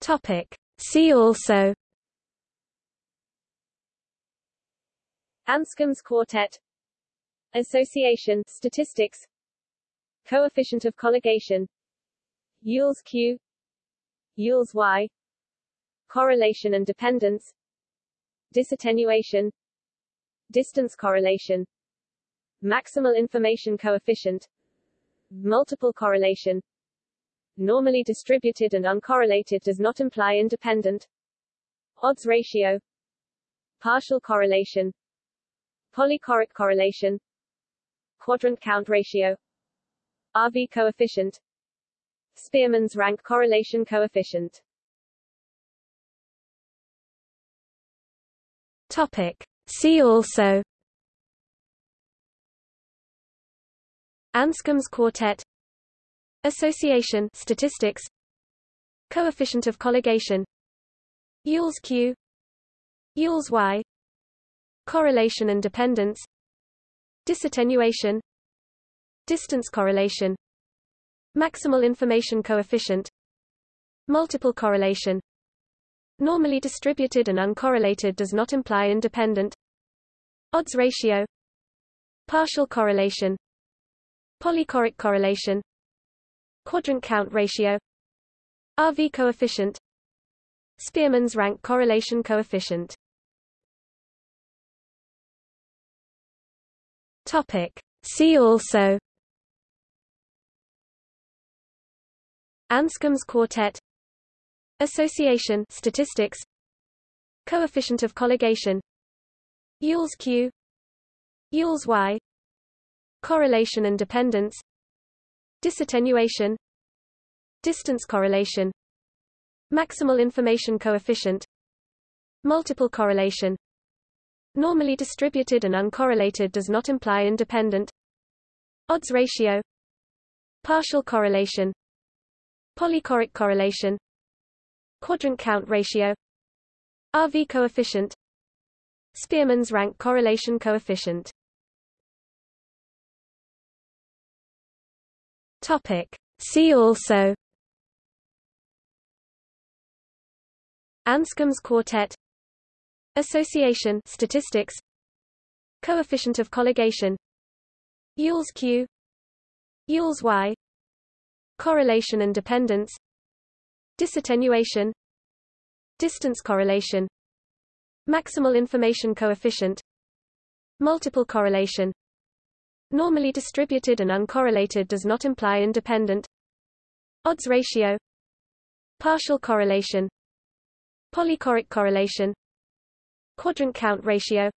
Topic. See also. Anscombe's quartet. Association statistics. Coefficient of colligation. Yule's Q. Yule's Y. Correlation and dependence. Disattenuation. Distance correlation. Maximal information coefficient. Multiple correlation Normally distributed and uncorrelated does not imply independent. Odds ratio. Partial correlation. Polychoric correlation. Quadrant count ratio. RV coefficient. Spearman's rank correlation coefficient. Topic. See also. Anscombe's quartet Association statistics Coefficient of colligation Yule's Q Yule's Y Correlation and dependence Disattenuation Distance correlation Maximal information coefficient Multiple correlation. Normally distributed and uncorrelated does not imply independent. Odds ratio Partial correlation Polychoric correlation Quadrant count ratio RV coefficient Spearman's rank correlation coefficient Topic. See also Anscombe's quartet Association statistics Coefficient of colligation Yule's Q Yule's Y Correlation and dependence Disattenuation Distance correlation Maximal information coefficient Multiple correlation. Normally distributed and uncorrelated does not imply independent. Odds ratio Partial correlation Polychoric correlation Quadrant count ratio RV coefficient Spearman's rank correlation coefficient Topic. See also. Anscombe's quartet. Association statistics. Coefficient of colligation. Yule's Q. Yule's Y. Correlation and dependence. Disattenuation. Distance correlation. Maximal information coefficient. Multiple correlation Normally distributed and uncorrelated does not imply independent. Odds ratio. Partial correlation. Polychoric correlation. Quadrant count ratio.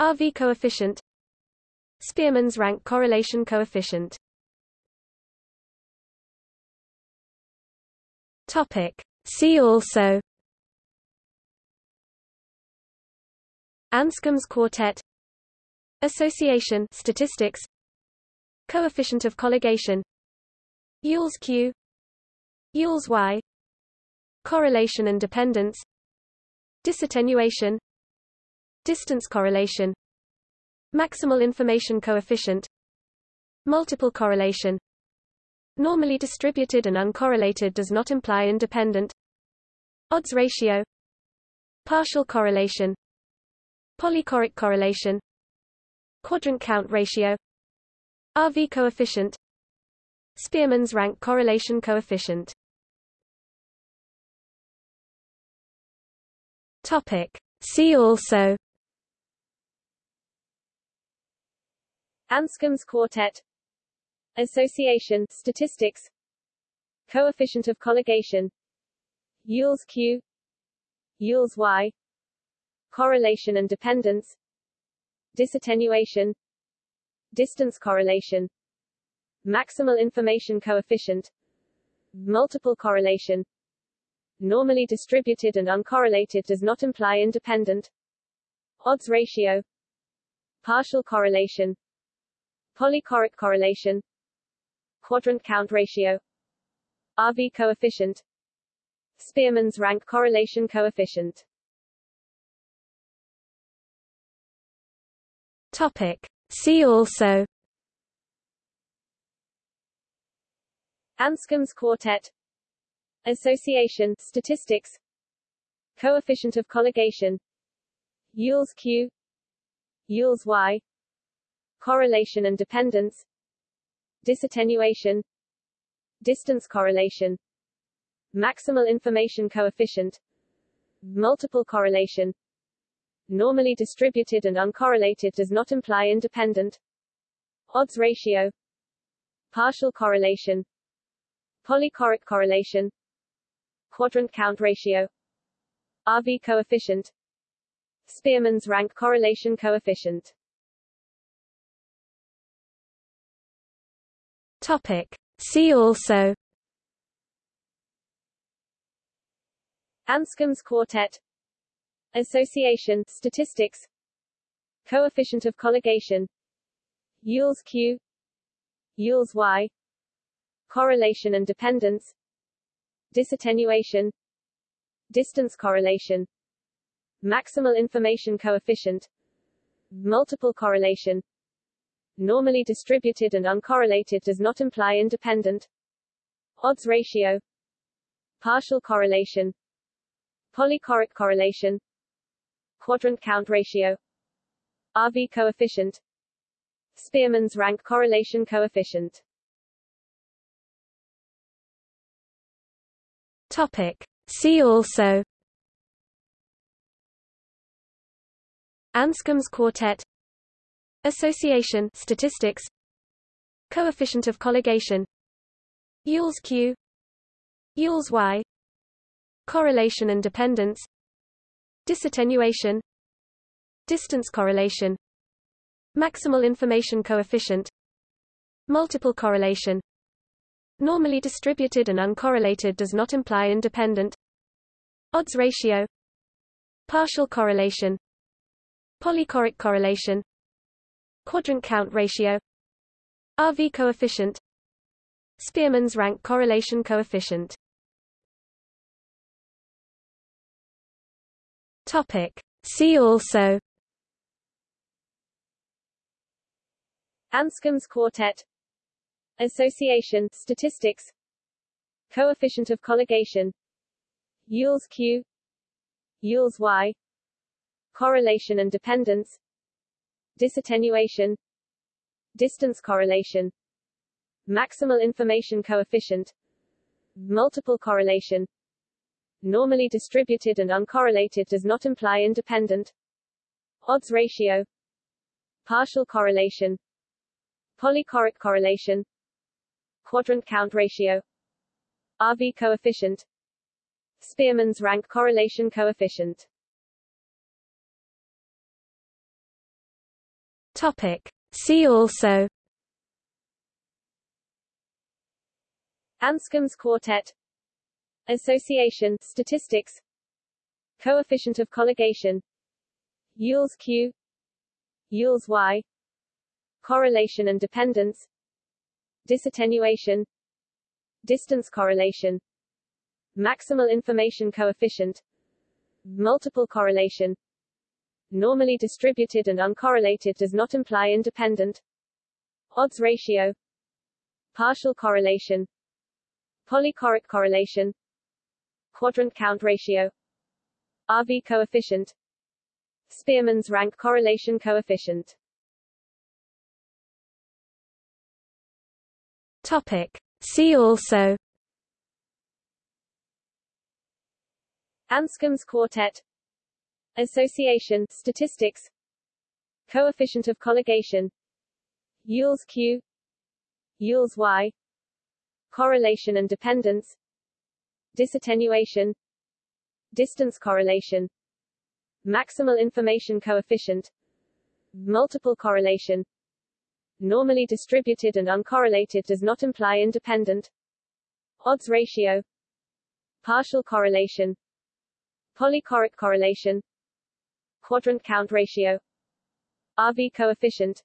RV coefficient. Spearman's rank correlation coefficient. Topic. See also. Anscombe's quartet Association statistics Coefficient of colligation Yule's Q Yule's Y Correlation and dependence Disattenuation Distance correlation Maximal information coefficient Multiple correlation. Normally distributed and uncorrelated does not imply independent. Odds ratio Partial correlation Polychoric correlation Quadrant count ratio RV coefficient Spearman's rank correlation coefficient Topic. See also Anscombe's quartet Association statistics Coefficient of colligation Yule's Q Yule's Y Correlation and dependence disattenuation distance correlation maximal information coefficient multiple correlation. Normally distributed and uncorrelated does not imply independent. Odds ratio partial correlation polychoric correlation quadrant count ratio RV coefficient Spearman's rank correlation coefficient Topic. See also. Anscombe's quartet. Association statistics. Coefficient of colligation. Yule's Q. Yule's Y. Correlation and dependence. Disattenuation. Distance correlation. Maximal information coefficient. Multiple correlation normally distributed and uncorrelated does not imply independent. Odds ratio. Partial correlation. Polychoric correlation. Quadrant count ratio. RV coefficient. Spearman's rank correlation coefficient. Topic. See also. Anscombe's quartet Association statistics Coefficient of colligation Yule's Q Yule's Y Correlation and dependence Disattenuation Distance correlation Maximal information coefficient Multiple correlation normally distributed and uncorrelated does not imply independent odds ratio partial correlation polychoric correlation quadrant count ratio. RV coefficient. Spearman's rank correlation coefficient. Topic. See also. Anscombe's quartet. Association statistics. Coefficient of colligation. Yule's Q. Yule's Y. Correlation and dependence Disattenuation Distance correlation Maximal information coefficient Multiple correlation. Normally distributed and uncorrelated does not imply independent. Odds ratio Partial correlation Polychoric correlation Quadrant count ratio RV coefficient Spearman's rank correlation coefficient Topic. See also. Anscombe's quartet. Association statistics. Coefficient of colligation. Yule's Q. Yule's Y. Correlation and dependence. Disattenuation. Distance correlation. Maximal information coefficient. Multiple correlation normally distributed and uncorrelated does not imply independent odds ratio partial correlation polychoric correlation quadrant count ratio RV coefficient Spearman's rank correlation coefficient Topic. See also Anscombe's quartet Association statistics Coefficient of colligation Yule's Q Yule's Y Correlation and dependence Disattenuation Distance correlation Maximal information coefficient Multiple correlation normally distributed and uncorrelated does not imply independent odds ratio partial correlation polychoric correlation quadrant count ratio. RV coefficient. Spearman's rank correlation coefficient. Topic. See also. Anscombe's quartet. Association statistics. Coefficient of colligation. Yule's Q. Yule's Y. Correlation and dependence Disattenuation Distance correlation Maximal information coefficient Multiple correlation. Normally distributed and uncorrelated does not imply independent. Odds ratio Partial correlation Polychoric correlation quadrant count ratio RV coefficient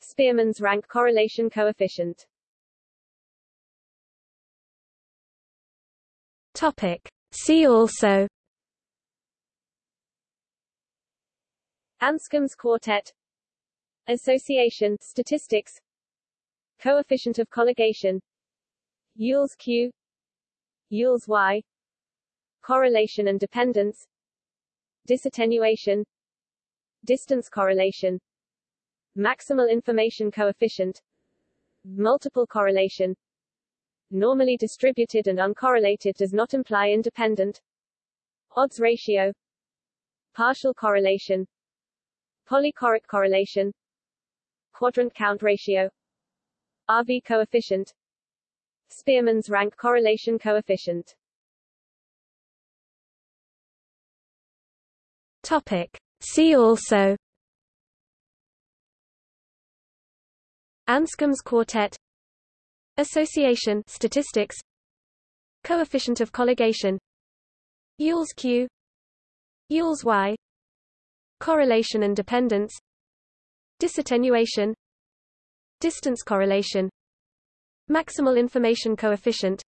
Spearman's rank correlation coefficient Topic. See also. Anscombe's quartet. Association statistics. Coefficient of colligation. Yule's Q. Yule's Y. Correlation and dependence. Disattenuation. Distance correlation. Maximal information coefficient. Multiple correlation normally distributed and uncorrelated does not imply independent. Odds ratio. Partial correlation. Polychoric correlation. Quadrant count ratio. RV coefficient. Spearman's rank correlation coefficient. Topic. See also. Anscombe's quartet Association statistics Coefficient of colligation Yule's Q Yule's Y Correlation and dependence Disattenuation Distance correlation Maximal information coefficient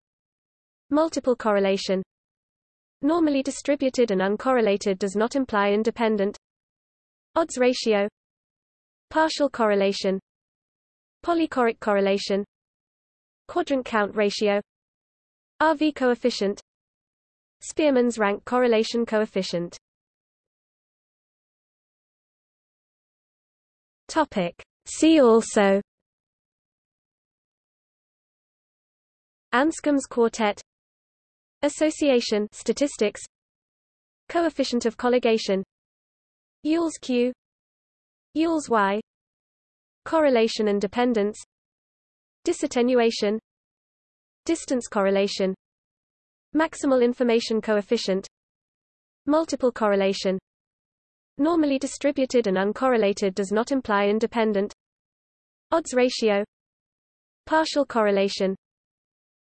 Multiple correlation. Normally distributed and uncorrelated does not imply independent. Odds ratio Partial correlation Polychoric correlation Quadrant count ratio. RV coefficient. Spearman's rank correlation coefficient. Topic. See also. Anscombe's quartet. Association statistics. Coefficient of colligation. Yule's Q. Yule's Y. Correlation and dependence Disattenuation Distance correlation Maximal information coefficient Multiple correlation. Normally distributed and uncorrelated does not imply independent. Odds ratio Partial correlation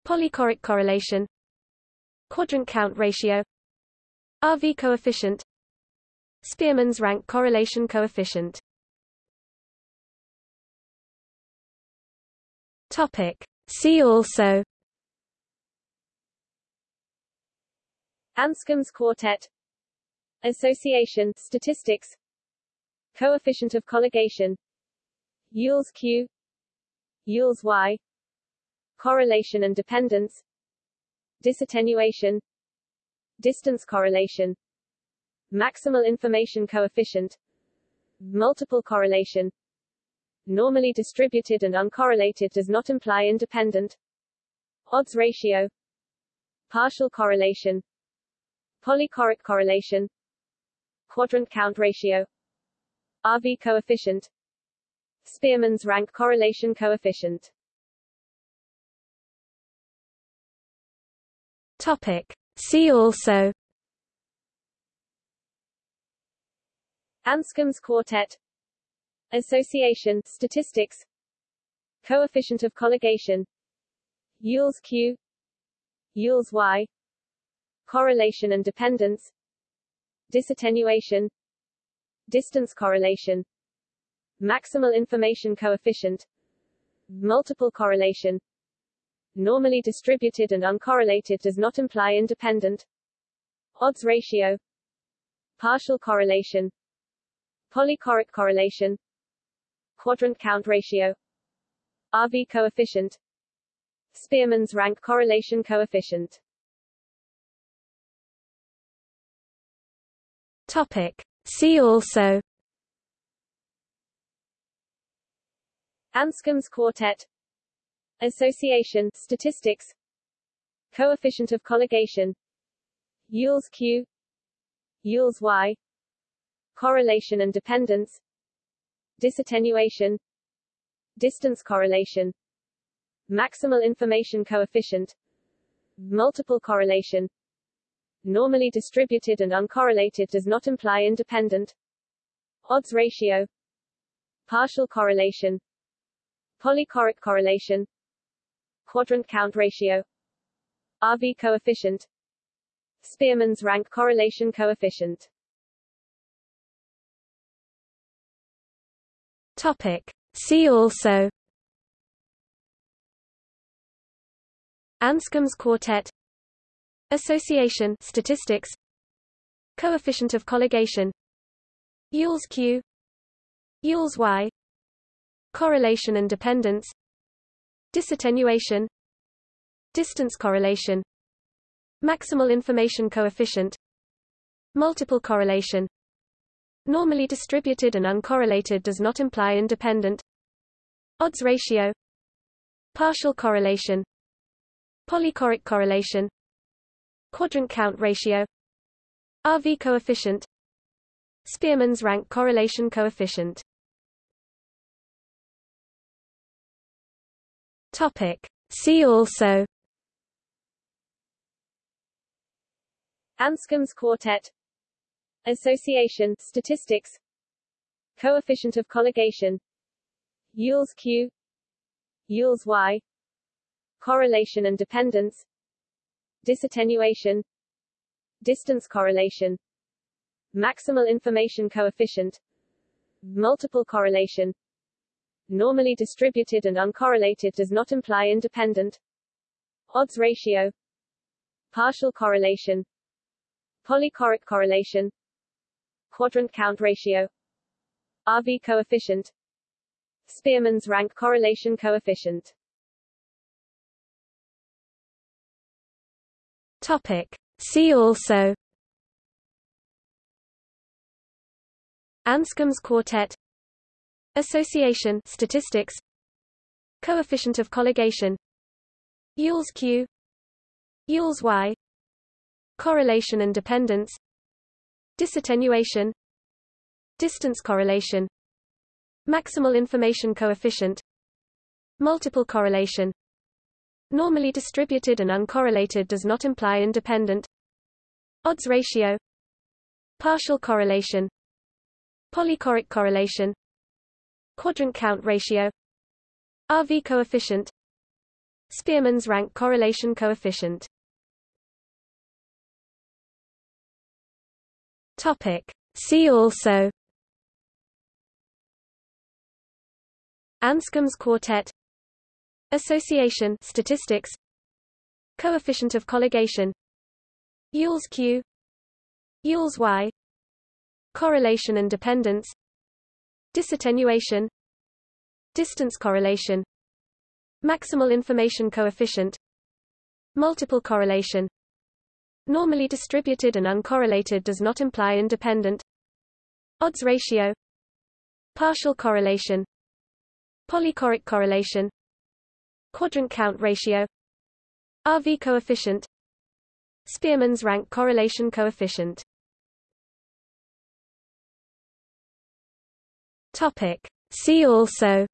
Polychoric correlation Quadrant count ratio RV coefficient Spearman's rank correlation coefficient Topic. See also. Anscombe's quartet. Association statistics. Coefficient of colligation. Yule's Q. Yule's Y. Correlation and dependence. Disattenuation. Distance correlation. Maximal information coefficient. Multiple correlation normally distributed and uncorrelated does not imply independent. Odds ratio. Partial correlation. Polychoric correlation. Quadrant count ratio. RV coefficient. Spearman's rank correlation coefficient. Topic. See also. Anscombe's quartet Association statistics Coefficient of colligation Yule's Q Yule's Y Correlation and dependence Disattenuation Distance correlation Maximal information coefficient Multiple correlation normally distributed and uncorrelated does not imply independent odds ratio partial correlation polychoric correlation quadrant count ratio. RV coefficient. Spearman's rank correlation coefficient. Topic. See also. Anscombe's quartet. Association statistics. Coefficient of colligation. Yule's Q. Yule's Y. Correlation and dependence Disattenuation Distance correlation Maximal information coefficient Multiple correlation. Normally distributed and uncorrelated does not imply independent. Odds ratio Partial correlation Polychoric correlation quadrant count ratio RV coefficient Spearman's rank correlation coefficient Topic. See also. Anscombe's quartet. Association. Statistics. Coefficient of colligation. Yule's Q. Yule's Y. Correlation and dependence. Disattenuation. Distance correlation. Maximal information coefficient. Multiple correlation Normally distributed and uncorrelated does not imply independent. Odds ratio. Partial correlation. Polychoric correlation. Quadrant count ratio. RV coefficient. Spearman's rank correlation coefficient. Topic. See also. Anscombe's quartet Association statistics Coefficient of colligation Yule's Q Yule's Y Correlation and dependence Disattenuation Distance correlation Maximal information coefficient Multiple correlation Normally distributed and uncorrelated does not imply independent Odds ratio Partial correlation Polychoric correlation Quadrant count ratio. RV coefficient. Spearman's rank correlation coefficient. Topic. See also. Anscombe's quartet. Association statistics. Coefficient of colligation. Yule's Q. Yule's Y. Correlation and dependence Disattenuation Distance correlation Maximal information coefficient Multiple correlation. Normally distributed and uncorrelated does not imply independent. Odds ratio Partial correlation Polychoric correlation Quadrant count ratio RV coefficient Spearman's rank correlation coefficient Topic. See also. Anscombe's quartet. Association. Statistics. Coefficient of colligation. Yule's Q. Yule's Y. Correlation and dependence. Disattenuation. Distance correlation. Maximal information coefficient. Multiple correlation Normally distributed and uncorrelated does not imply independent. Odds ratio. Partial correlation. Polychoric correlation. Quadrant count ratio. RV coefficient. Spearman's rank correlation coefficient. Topic. See also.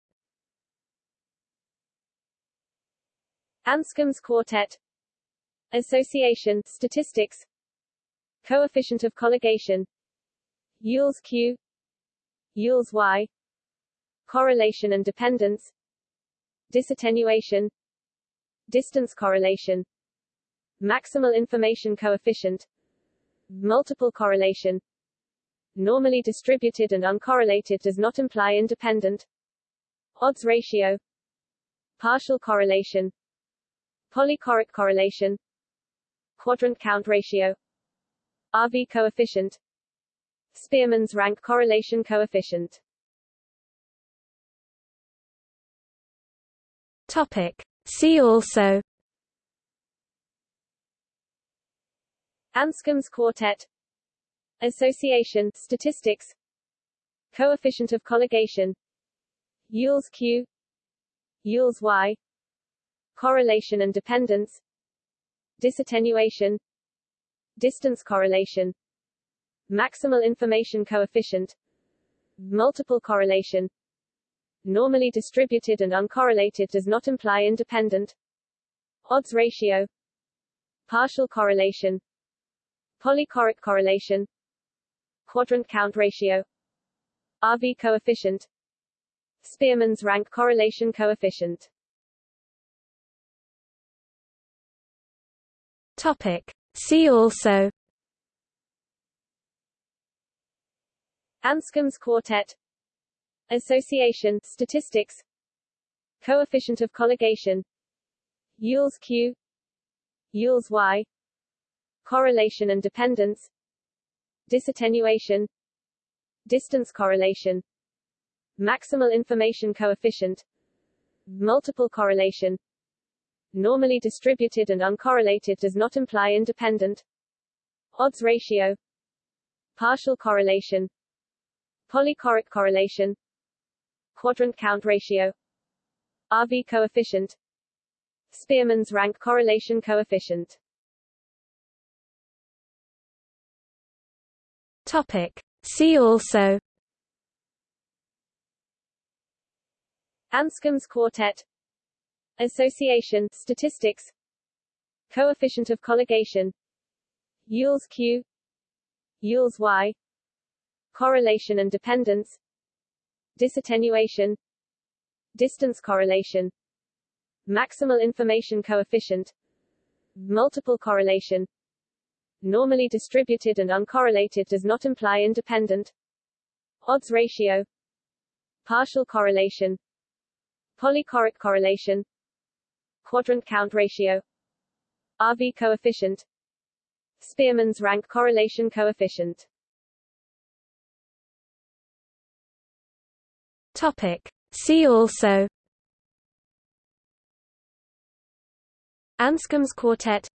Anscombe's quartet Association statistics Coefficient of colligation Yule's Q Yule's Y Correlation and dependence Disattenuation Distance correlation Maximal information coefficient Multiple correlation Normally distributed and uncorrelated does not imply independent Odds ratio Partial correlation Polychoric correlation Quadrant count ratio. RV coefficient. Spearman's rank correlation coefficient. Topic. See also. Anscombe's quartet. Association statistics. Coefficient of colligation. Yule's Q. Yule's Y. Correlation and dependence disattenuation distance correlation maximal information coefficient multiple correlation. Normally distributed and uncorrelated does not imply independent. Odds ratio partial correlation polychoric correlation quadrant count ratio RV coefficient Spearman's rank correlation coefficient Topic. See also. Anscombe's quartet. Association statistics. Coefficient of colligation. Yule's Q. Yule's Y. Correlation and dependence. Disattenuation. Distance correlation. Maximal information coefficient. Multiple correlation normally distributed and uncorrelated does not imply independent odds ratio partial correlation polychoric correlation quadrant count ratio RV coefficient Spearman's rank correlation coefficient Topic. See also Anscombe's quartet Association statistics Coefficient of colligation Yule's Q Yule's Y Correlation and dependence Disattenuation Distance correlation Maximal information coefficient Multiple correlation Normally distributed and uncorrelated does not imply independent Odds ratio Partial correlation Polychoric correlation Quadrant count ratio. RV coefficient. Spearman's rank correlation coefficient. Topic. See also. Anscombe's quartet.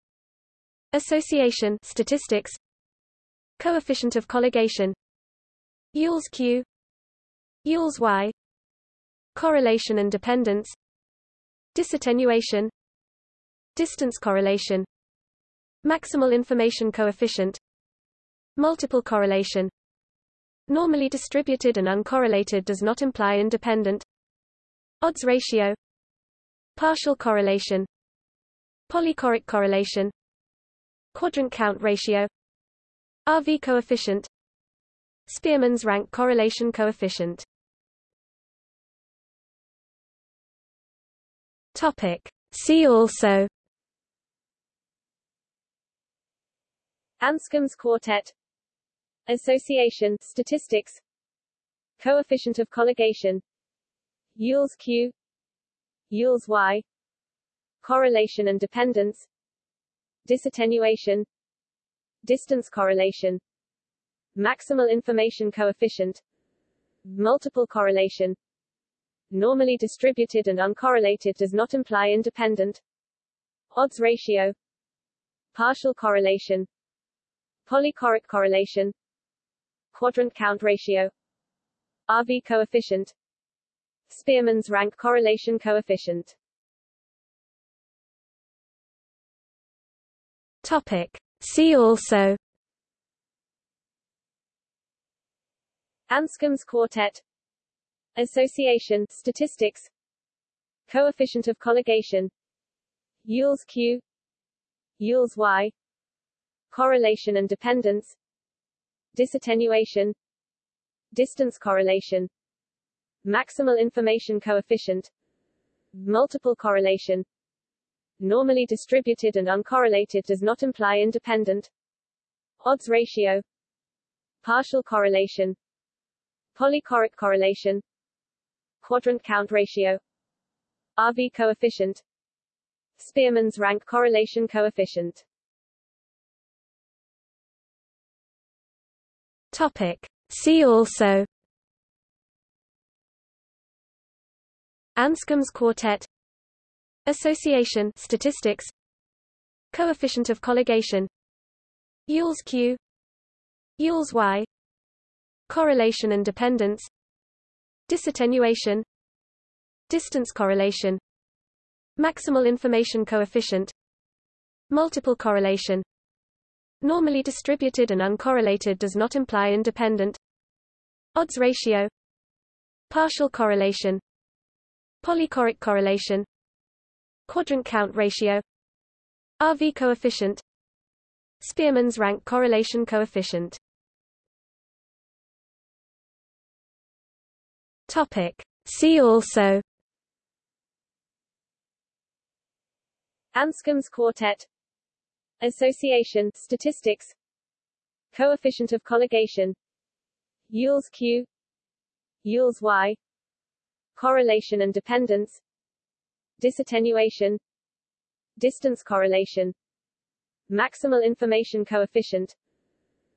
Association statistics. Coefficient of colligation. Yule's Q. Yule's Y. Correlation and dependence Disattenuation Distance correlation Maximal information coefficient Multiple correlation. Normally distributed and uncorrelated does not imply independent. Odds ratio Partial correlation Polychoric correlation Quadrant count ratio RV coefficient Spearman's rank correlation coefficient Topic. See also. Anscombe's quartet. Association statistics. Coefficient of colligation. Yule's Q. Yule's Y. Correlation and dependence. Disattenuation. Distance correlation. Maximal information coefficient. Multiple correlation Normally distributed and uncorrelated does not imply independent Odds ratio Partial correlation Polychoric correlation Quadrant count ratio RV coefficient Spearman's rank correlation coefficient Topic. See also Anscombe's quartet Association statistics Coefficient of colligation Yule's Q Yule's Y Correlation and dependence Disattenuation Distance correlation Maximal information coefficient Multiple correlation Normally distributed and uncorrelated does not imply independent Odds ratio Partial correlation Polychoric correlation Quadrant count ratio. RV coefficient. Spearman's rank correlation coefficient. Topic. See also. Anscombe's quartet. Association statistics. Coefficient of colligation. Yule's Q. Yule's Y. Correlation and dependence Disattenuation Distance correlation Maximal information coefficient Multiple correlation. Normally distributed and uncorrelated does not imply independent. Odds ratio Partial correlation Polychoric correlation Quadrant count ratio RV coefficient Spearman's rank correlation coefficient Topic. See also. Anscombe's quartet. Association statistics. Coefficient of colligation. Yule's Q. Yule's Y. Correlation and dependence. Disattenuation. Distance correlation. Maximal information coefficient.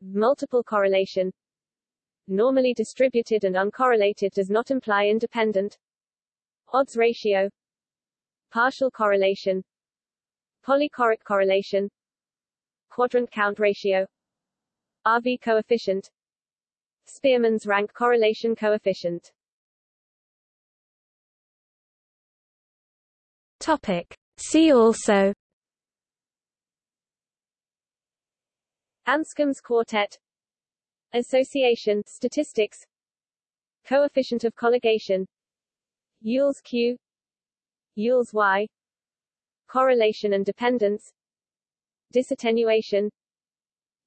Multiple correlation Normally distributed and uncorrelated does not imply independent. Odds ratio. Partial correlation. Polychoric correlation. Quadrant count ratio. RV coefficient. Spearman's rank correlation coefficient. Topic. See also. Anscombe's quartet Association statistics Coefficient of colligation Yule's Q Yule's Y Correlation and dependence Disattenuation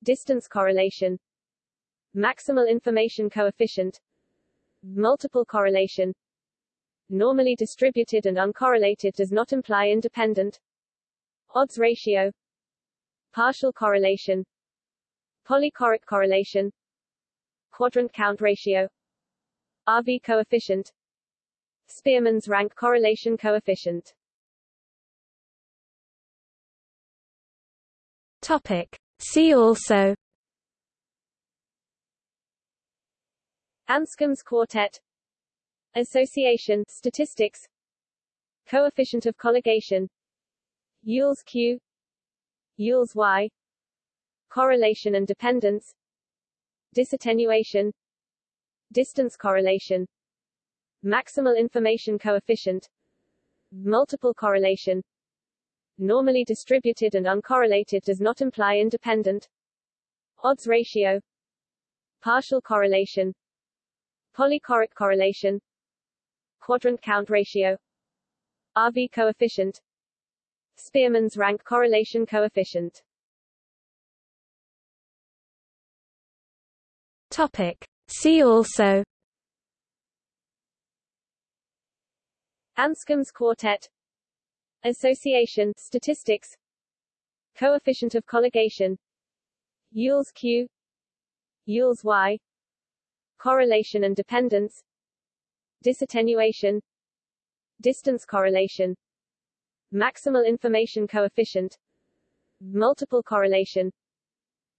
Distance correlation Maximal information coefficient Multiple correlation. Normally distributed and uncorrelated does not imply independent. Odds ratio Partial correlation Polychoric correlation Quadrant count ratio. RV coefficient. Spearman's rank correlation coefficient. Topic. See also. Anscombe's quartet. Association statistics. Coefficient of colligation. Yule's Q. Yule's Y. Correlation and dependence Disattenuation Distance correlation Maximal information coefficient Multiple correlation. Normally distributed and uncorrelated does not imply independent. Odds ratio Partial correlation Polychoric correlation Quadrant count ratio RV coefficient Spearman's rank correlation coefficient Topic. See also. Anscombe's quartet. Association statistics. Coefficient of colligation. Yule's Q. Yule's Y. Correlation and dependence. Disattenuation. Distance correlation. Maximal information coefficient. Multiple correlation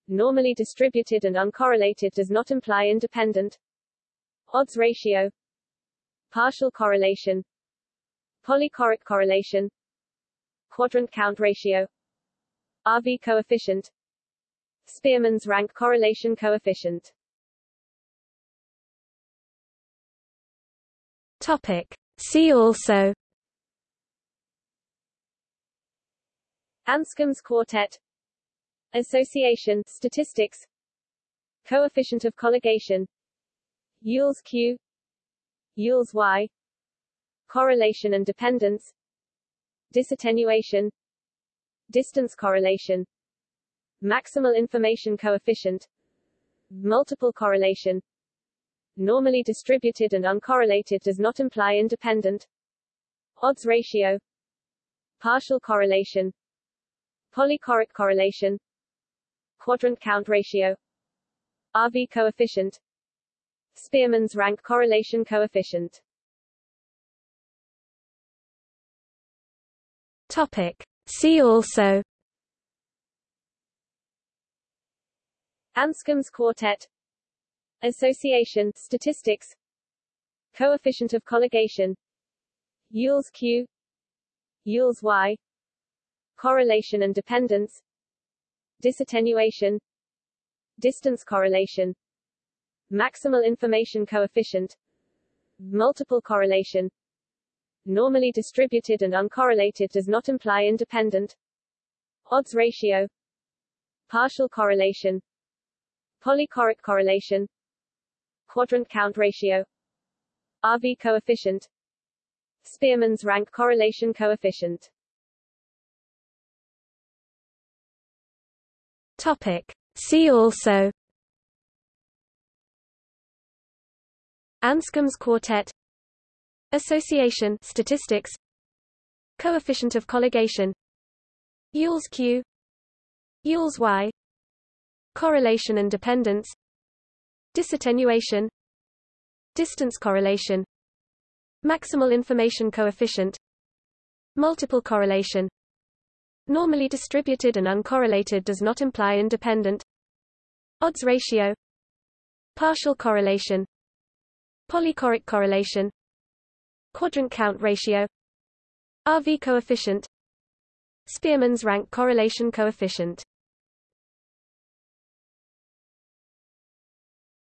Normally distributed and uncorrelated does not imply independent Odds ratio Partial correlation Polychoric correlation Quadrant count ratio RV coefficient Spearman's rank correlation coefficient Topic. See also Anscombe's quartet Association statistics Coefficient of colligation Yule's Q Yule's Y Correlation and dependence Disattenuation Distance correlation Maximal information coefficient Multiple correlation Normally distributed and uncorrelated does not imply independent Odds ratio Partial correlation Polychoric correlation Quadrant count ratio. RV coefficient. Spearman's rank correlation coefficient. Topic. See also. Anscombe's quartet. Association statistics. Coefficient of colligation. Yule's Q. Yule's Y. Correlation and dependence disattenuation distance correlation maximal information coefficient multiple correlation. Normally distributed and uncorrelated does not imply independent. Odds ratio partial correlation polychoric correlation quadrant count ratio RV coefficient Spearman's rank correlation coefficient Topic. See also. Anscombe's quartet. Association statistics. Coefficient of colligation. Yule's Q. Yule's Y. Correlation and dependence. Disattenuation. Distance correlation. Maximal information coefficient. Multiple correlation Normally distributed and uncorrelated does not imply independent. Odds ratio. Partial correlation. Polychoric correlation. Quadrant count ratio. RV coefficient. Spearman's rank correlation coefficient.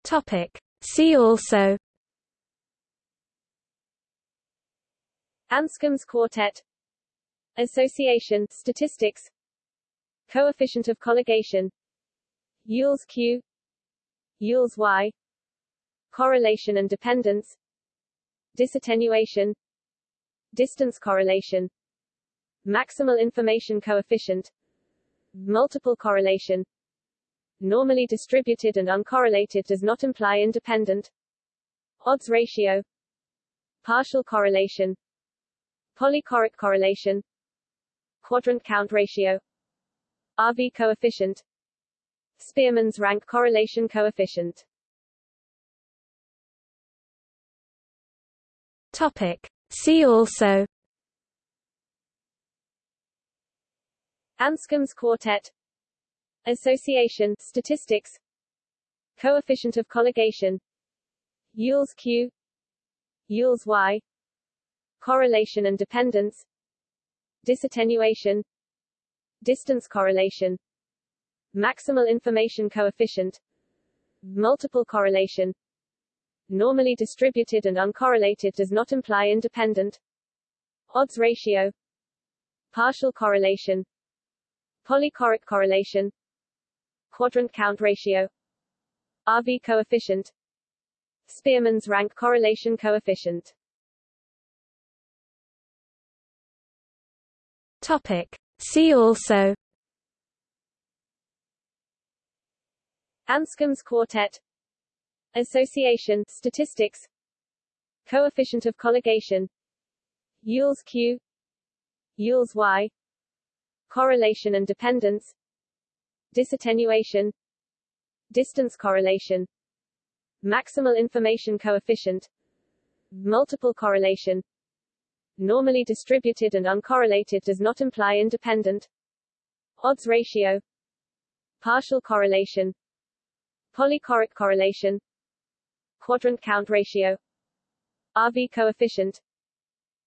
Topic. See also. Anscombe's quartet Association statistics Coefficient of colligation Yule's Q Yule's Y Correlation and dependence Disattenuation Distance correlation Maximal information coefficient Multiple correlation. Normally distributed and uncorrelated does not imply independent. Odds ratio Partial correlation Polychoric correlation Quadrant count ratio. RV coefficient. Spearman's rank correlation coefficient. Topic. See also. Anscombe's quartet. Association statistics. Coefficient of colligation. Yule's Q. Yule's Y. Correlation and dependence Disattenuation Distance correlation Maximal information coefficient Multiple correlation. Normally distributed and uncorrelated does not imply independent. Odds ratio Partial correlation Polychoric correlation Quadrant count ratio RV coefficient Spearman's rank correlation coefficient Topic. See also. Anscombe's quartet. Association statistics. Coefficient of colligation. Yule's Q. Yule's Y. Correlation and dependence. Disattenuation. Distance correlation. Maximal information coefficient. Multiple correlation Normally distributed and uncorrelated does not imply independent Odds ratio Partial correlation Polychoric correlation Quadrant count ratio RV coefficient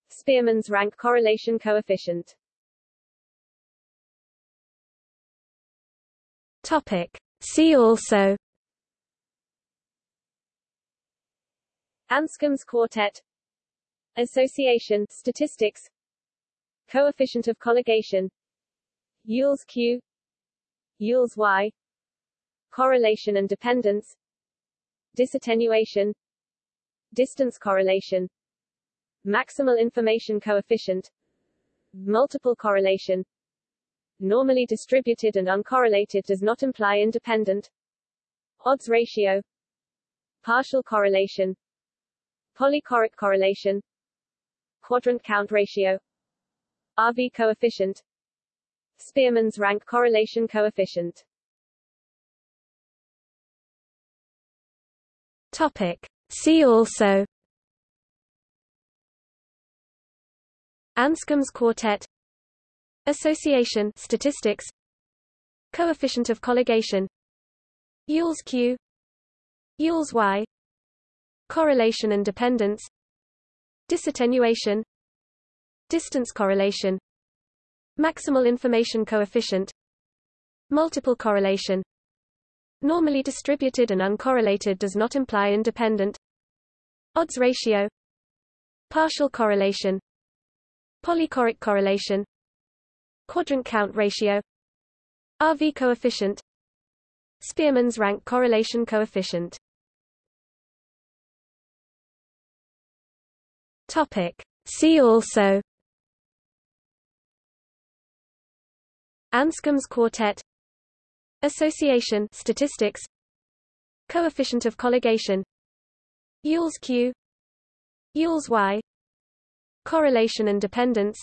Spearman's rank correlation coefficient Topic. See also Anscombe's quartet Association statistics Coefficient of colligation Yule's Q Yule's Y Correlation and dependence Disattenuation Distance correlation Maximal information coefficient Multiple correlation Normally distributed and uncorrelated does not imply independent Odds ratio Partial correlation Polychoric correlation Quadrant count ratio. RV coefficient. Spearman's rank correlation coefficient. Topic. See also. Anscombe's quartet. Association statistics. Coefficient of colligation. Yule's Q. Yule's Y. Correlation and dependence Disattenuation Distance correlation Maximal information coefficient Multiple correlation. Normally distributed and uncorrelated does not imply independent. Odds ratio Partial correlation Polychoric correlation Quadrant count ratio RV coefficient Spearman's rank correlation coefficient Topic. See also. Anscombe's quartet. Association. Statistics. Coefficient of colligation. Yule's Q. Yule's Y. Correlation and dependence.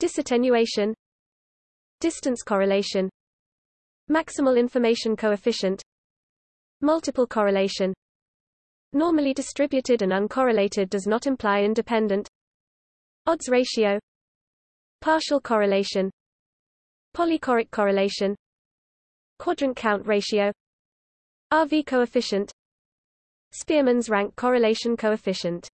Disattenuation. Distance correlation. Maximal information coefficient. Multiple correlation Normally distributed and uncorrelated does not imply independent. Odds ratio. Partial correlation. Polychoric correlation. Quadrant count ratio. RV coefficient. Spearman's rank correlation coefficient.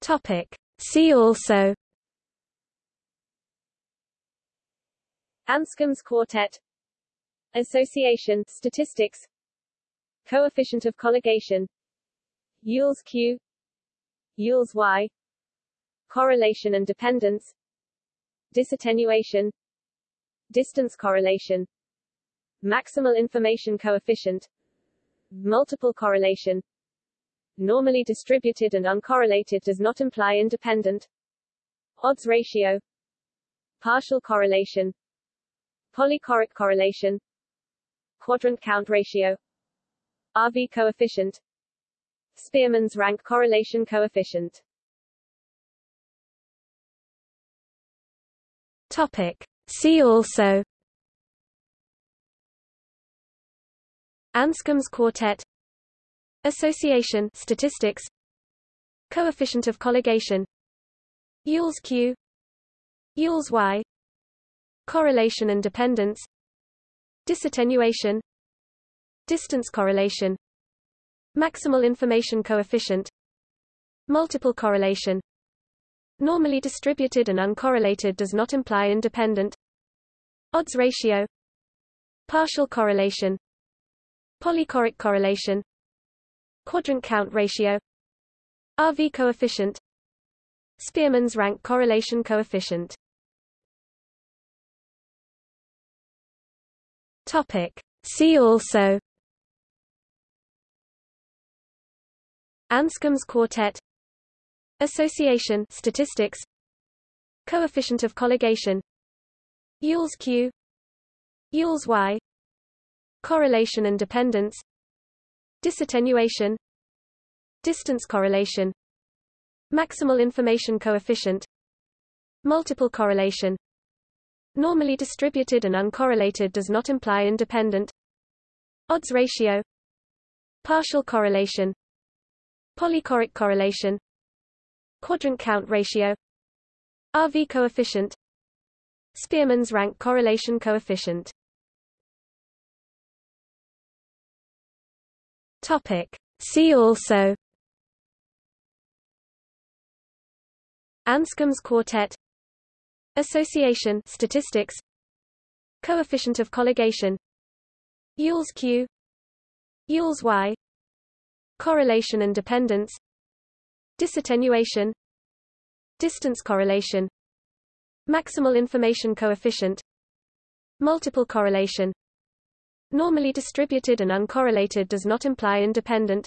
Topic. See also. Anscombe's quartet Association statistics Coefficient of colligation Yule's Q Yule's Y Correlation and dependence Disattenuation Distance correlation Maximal information coefficient Multiple correlation Normally distributed and uncorrelated does not imply independent Odds ratio Partial correlation Polychoric correlation Quadrant count ratio. RV coefficient. Spearman's rank correlation coefficient. Topic. See also. Anscombe's quartet. Association statistics. Coefficient of colligation. Yule's Q. Yule's Y. Correlation and dependence Disattenuation Distance correlation Maximal information coefficient Multiple correlation. Normally distributed and uncorrelated does not imply independent. Odds ratio Partial correlation Polychoric correlation Quadrant count ratio RV coefficient Spearman's rank correlation coefficient Topic. See also Anscombe's quartet Association statistics Coefficient of colligation Yule's Q Yule's Y Correlation and dependence Disattenuation Distance correlation Maximal information coefficient Multiple correlation Normally distributed and uncorrelated does not imply independent. Odds ratio. Partial correlation. Polychoric correlation. Quadrant count ratio. RV coefficient. Spearman's rank correlation coefficient. Topic. See also. Anscombe's quartet Association statistics Coefficient of colligation Yule's Q Yule's Y Correlation and dependence Disattenuation Distance correlation Maximal information coefficient Multiple correlation. Normally distributed and uncorrelated does not imply independent.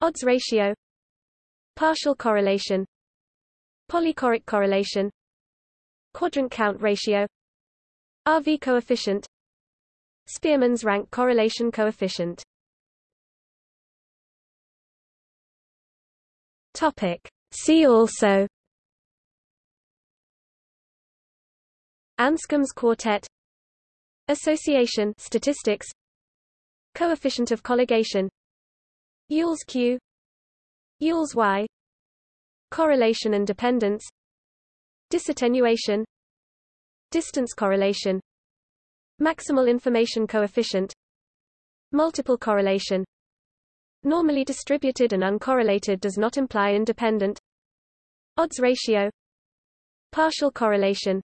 Odds ratio Partial correlation Polychoric correlation Quadrant count ratio RV coefficient Spearman's rank correlation coefficient Topic. See also Anscombe's quartet Association statistics Coefficient of colligation Yule's Q Yule's Y Correlation and dependence Disattenuation Distance correlation Maximal information coefficient Multiple correlation. Normally distributed and uncorrelated does not imply independent. Odds ratio Partial correlation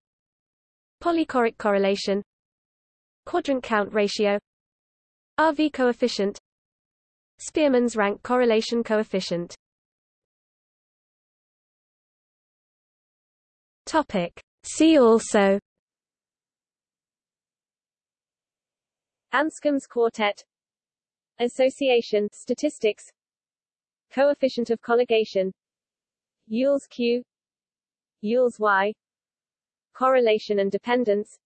Polychoric correlation Quadrant count ratio RV coefficient Spearman's rank correlation coefficient Topic. See also. Anscombe's quartet. Association statistics. Coefficient of colligation. Yule's Q. Yule's Y. Correlation and dependence.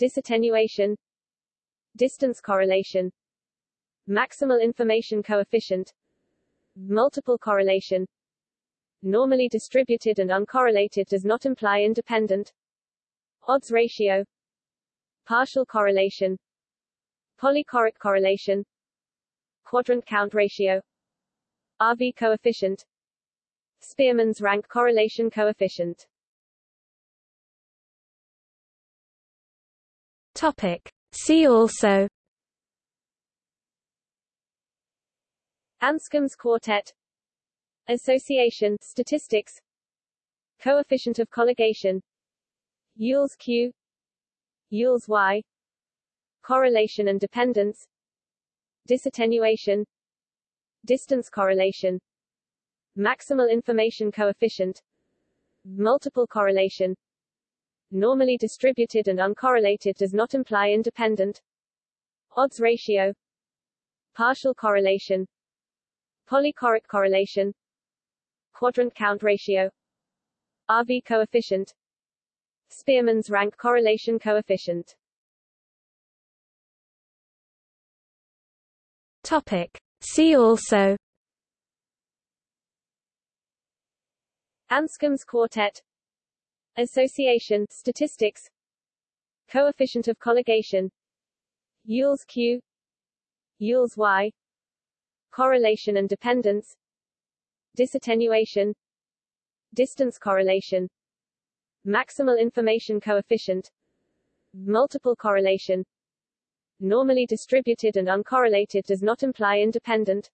Disattenuation. Distance correlation. Maximal information coefficient. Multiple correlation normally distributed and uncorrelated does not imply independent. Odds ratio. Partial correlation. Polychoric correlation. Quadrant count ratio. RV coefficient. Spearman's rank correlation coefficient. Topic. See also. Anscombe's quartet Association statistics coefficient of colligation Yule's Q Yule's Y correlation and dependence disattenuation distance correlation maximal information coefficient multiple correlation normally distributed and uncorrelated does not imply independent odds ratio partial correlation polychoric correlation quadrant count ratio. RV coefficient. Spearman's rank correlation coefficient. Topic. See also. Anscombe's quartet. Association statistics. Coefficient of colligation. Yule's Q. Yule's Y. Correlation and dependence Disattenuation Distance correlation Maximal information coefficient Multiple correlation. Normally distributed and uncorrelated does not imply independent.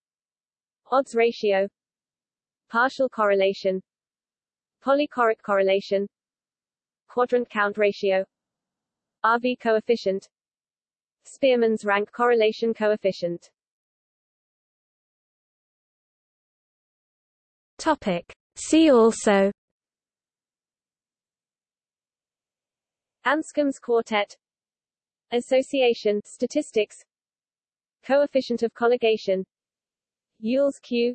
Odds ratio Partial correlation Polychoric correlation Quadrant count ratio RV coefficient Spearman's rank correlation coefficient Topic. See also. Anscombe's quartet. Association statistics. Coefficient of colligation. Yule's Q.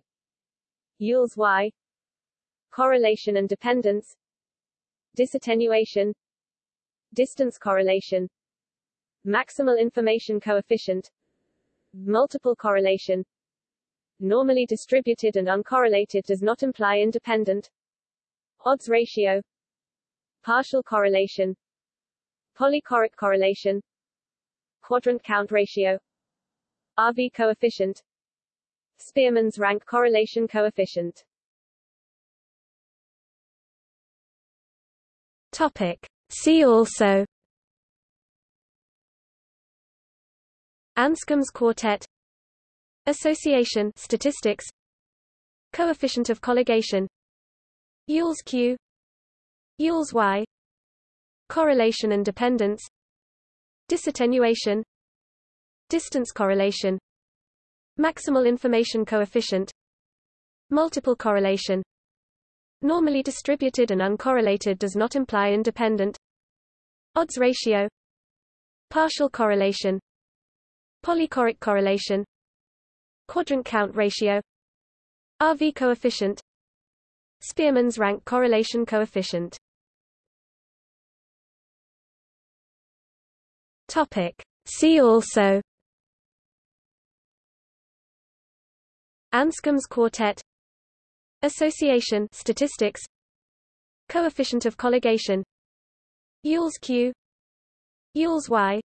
Yule's Y. Correlation and dependence. Disattenuation. Distance correlation. Maximal information coefficient. Multiple correlation Normally distributed and uncorrelated does not imply independent. Odds ratio Partial correlation Polychoric correlation quadrant count ratio RV coefficient Spearman's rank correlation coefficient. Topic. See also. Anscombe's quartet Association statistics Coefficient of colligation Yule's Q Yule's Y Correlation and dependence disattenuation distance correlation maximal information coefficient multiple correlation. Normally distributed and uncorrelated does not imply independent. Odds ratio partial correlation polychoric correlation quadrant count ratio RV coefficient Spearman's rank correlation coefficient Topic. See also Anscombe's quartet Association statistics Coefficient of colligation Yule's Q Yule's Y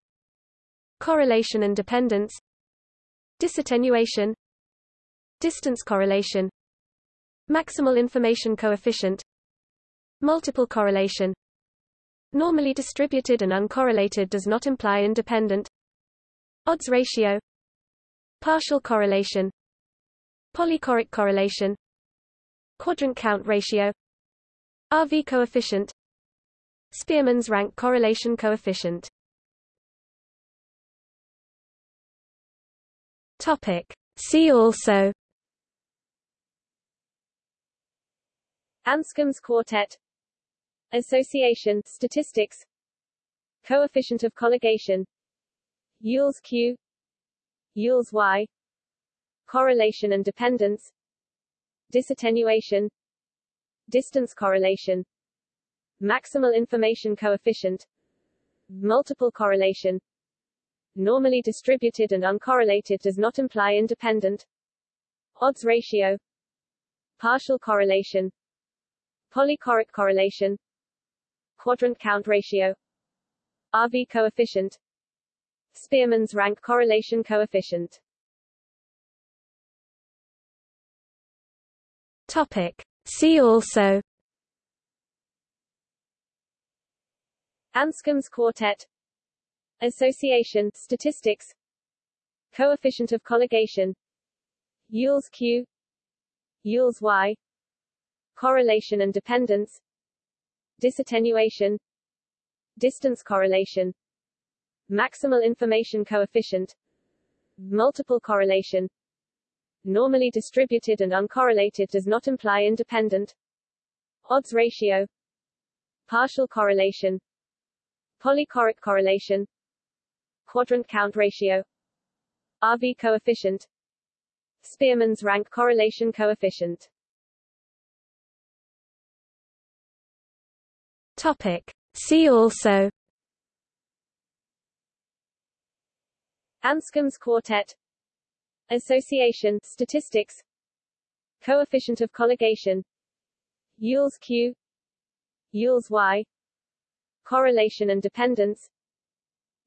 Correlation and dependence Disattenuation Distance correlation Maximal information coefficient Multiple correlation. Normally distributed and uncorrelated does not imply independent. Odds ratio Partial correlation Polychoric correlation Quadrant count ratio RV coefficient Spearman's rank correlation coefficient Topic. See also. Anscombe's quartet. Association statistics. Coefficient of colligation. Yule's Q. Yule's Y. Correlation and dependence. Disattenuation. Distance correlation. Maximal information coefficient. Multiple correlation Normally distributed and uncorrelated does not imply independent. Odds ratio. Partial correlation. Polychoric correlation. Quadrant count ratio. RV coefficient. Spearman's rank correlation coefficient. Topic. See also. Anscombe's quartet Association statistics Coefficient of colligation Yule's Q Yule's Y Correlation and dependence disattenuation distance correlation maximal information coefficient multiple correlation normally distributed and uncorrelated does not imply independent odds ratio partial correlation polychoric correlation quadrant count ratio. RV coefficient. Spearman's rank correlation coefficient. Topic. See also. Anscombe's quartet. Association statistics. Coefficient of colligation. Yule's Q. Yule's Y. Correlation and dependence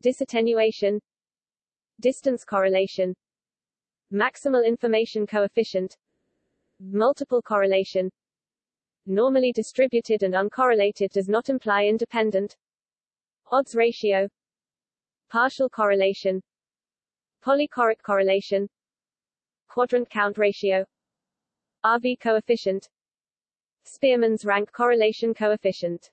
Disattenuation Distance correlation Maximal information coefficient Multiple correlation. Normally distributed and uncorrelated does not imply independent. Odds ratio Partial correlation Polychoric correlation Quadrant count ratio RV coefficient Spearman's rank correlation coefficient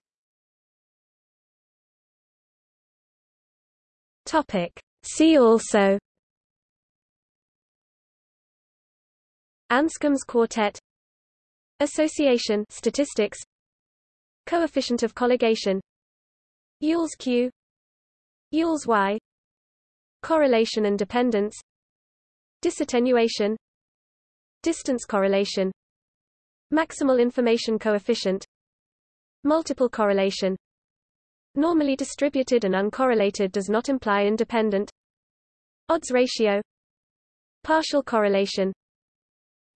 Topic. See also Anscombe's quartet Association statistics Coefficient of colligation Yule's Q Yule's Y Correlation and dependence Disattenuation Distance correlation Maximal information coefficient Multiple correlation Normally distributed and uncorrelated does not imply independent. Odds ratio. Partial correlation.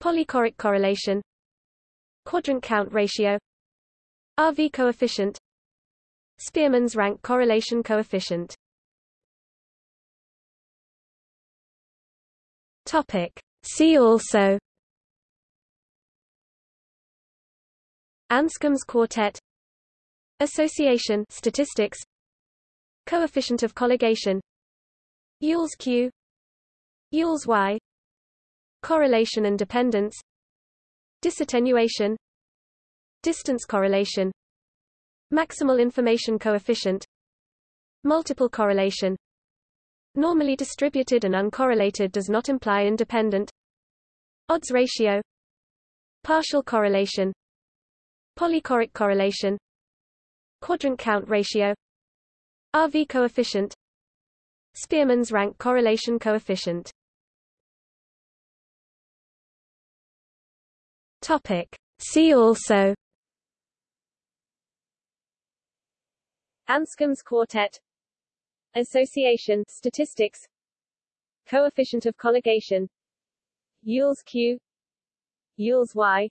Polychoric correlation. Quadrant count ratio. RV coefficient. Spearman's rank correlation coefficient. Topic. See also. Anscombe's quartet Association statistics Coefficient of colligation Yule's Q Yule's Y Correlation and dependence Disattenuation Distance correlation Maximal information coefficient Multiple correlation. Normally distributed and uncorrelated does not imply independent. Odds ratio Partial correlation Polychoric correlation Quadrant count ratio RV coefficient Spearman's rank correlation coefficient. Topic. See also. Anscombe's quartet. Association statistics. Coefficient of colligation. Yule's Q. Yule's Y.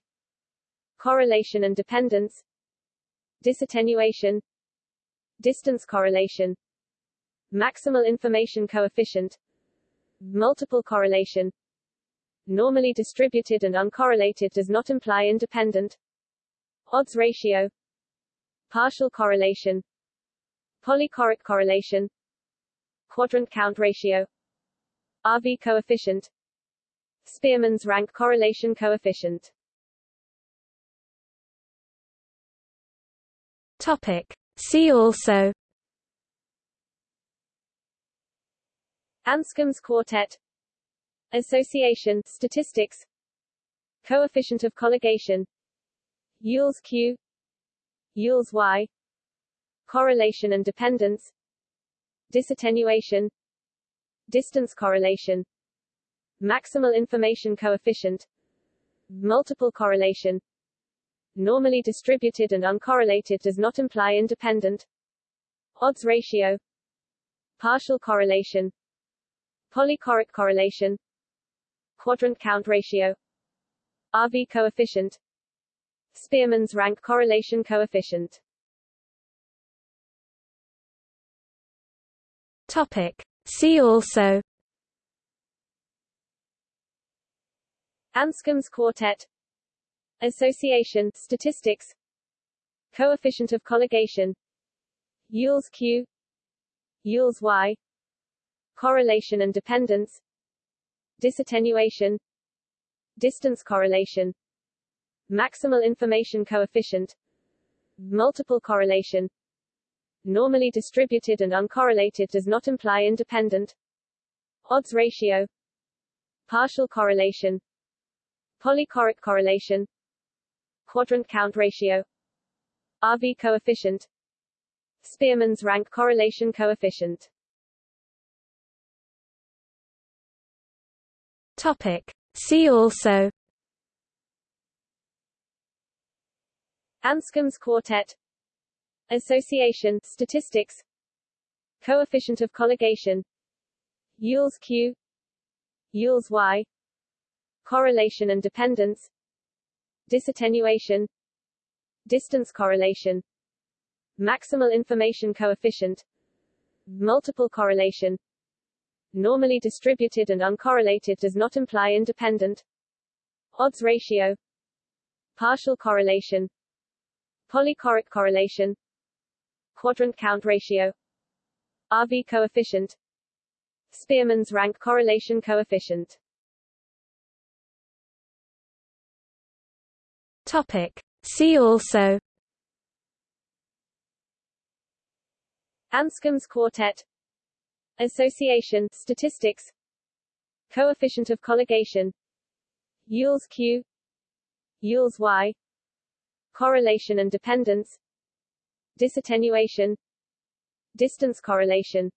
Correlation and dependence Disattenuation Distance correlation Maximal information coefficient Multiple correlation. Normally distributed and uncorrelated does not imply independent. Odds ratio Partial correlation Polychoric correlation Quadrant count ratio RV coefficient Spearman's rank correlation coefficient Topic. See also. Anscombe's quartet. Association statistics. Coefficient of colligation. Yule's Q. Yule's Y. Correlation and dependence. Disattenuation. Distance correlation. Maximal information coefficient. Multiple correlation normally distributed and uncorrelated does not imply independent. Odds ratio. Partial correlation. Polychoric correlation. Quadrant count ratio. RV coefficient. Spearman's rank correlation coefficient. Topic. See also. Anscombe's quartet Association statistics Coefficient of colligation Yule's Q Yule's Y Correlation and dependence Disattenuation Distance correlation Maximal information coefficient multiple correlation normally distributed and uncorrelated does not imply independent odds ratio partial correlation polychoric correlation quadrant count ratio RV coefficient Spearman's rank correlation coefficient Topic. See also Anscombe's quartet Association statistics Coefficient of colligation Yule's Q Yule's Y Correlation and dependence Disattenuation Distance correlation Maximal information coefficient Multiple correlation. Normally distributed and uncorrelated does not imply independent. Odds ratio Partial correlation Polychoric correlation Quadrant count ratio RV coefficient Spearman's rank correlation coefficient Topic. See also. Anscombe's quartet. Association statistics. Coefficient of colligation. Yule's Q. Yule's Y. Correlation and dependence. Disattenuation. Distance correlation.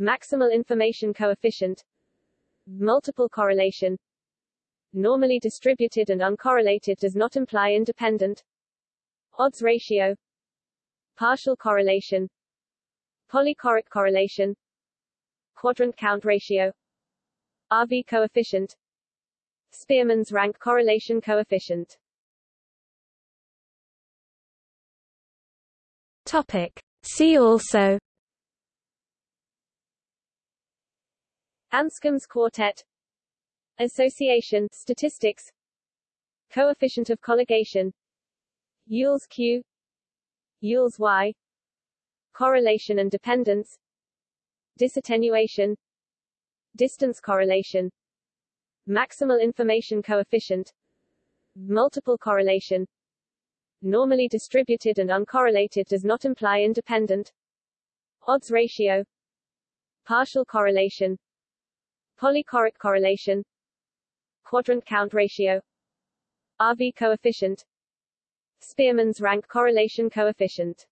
Maximal information coefficient. Multiple correlation Normally distributed and uncorrelated does not imply independent. Odds ratio. Partial correlation. Polychoric correlation. Quadrant count ratio. RV coefficient. Spearman's rank correlation coefficient. Topic. See also. Anscombe's quartet Association statistics Coefficient of colligation Yule's Q Yule's Y Correlation and dependence Disattenuation Distance correlation Maximal information coefficient Multiple correlation Normally distributed and uncorrelated does not imply independent Odds ratio Partial correlation Polychoric correlation Quadrant count ratio. RV coefficient. Spearman's rank correlation coefficient.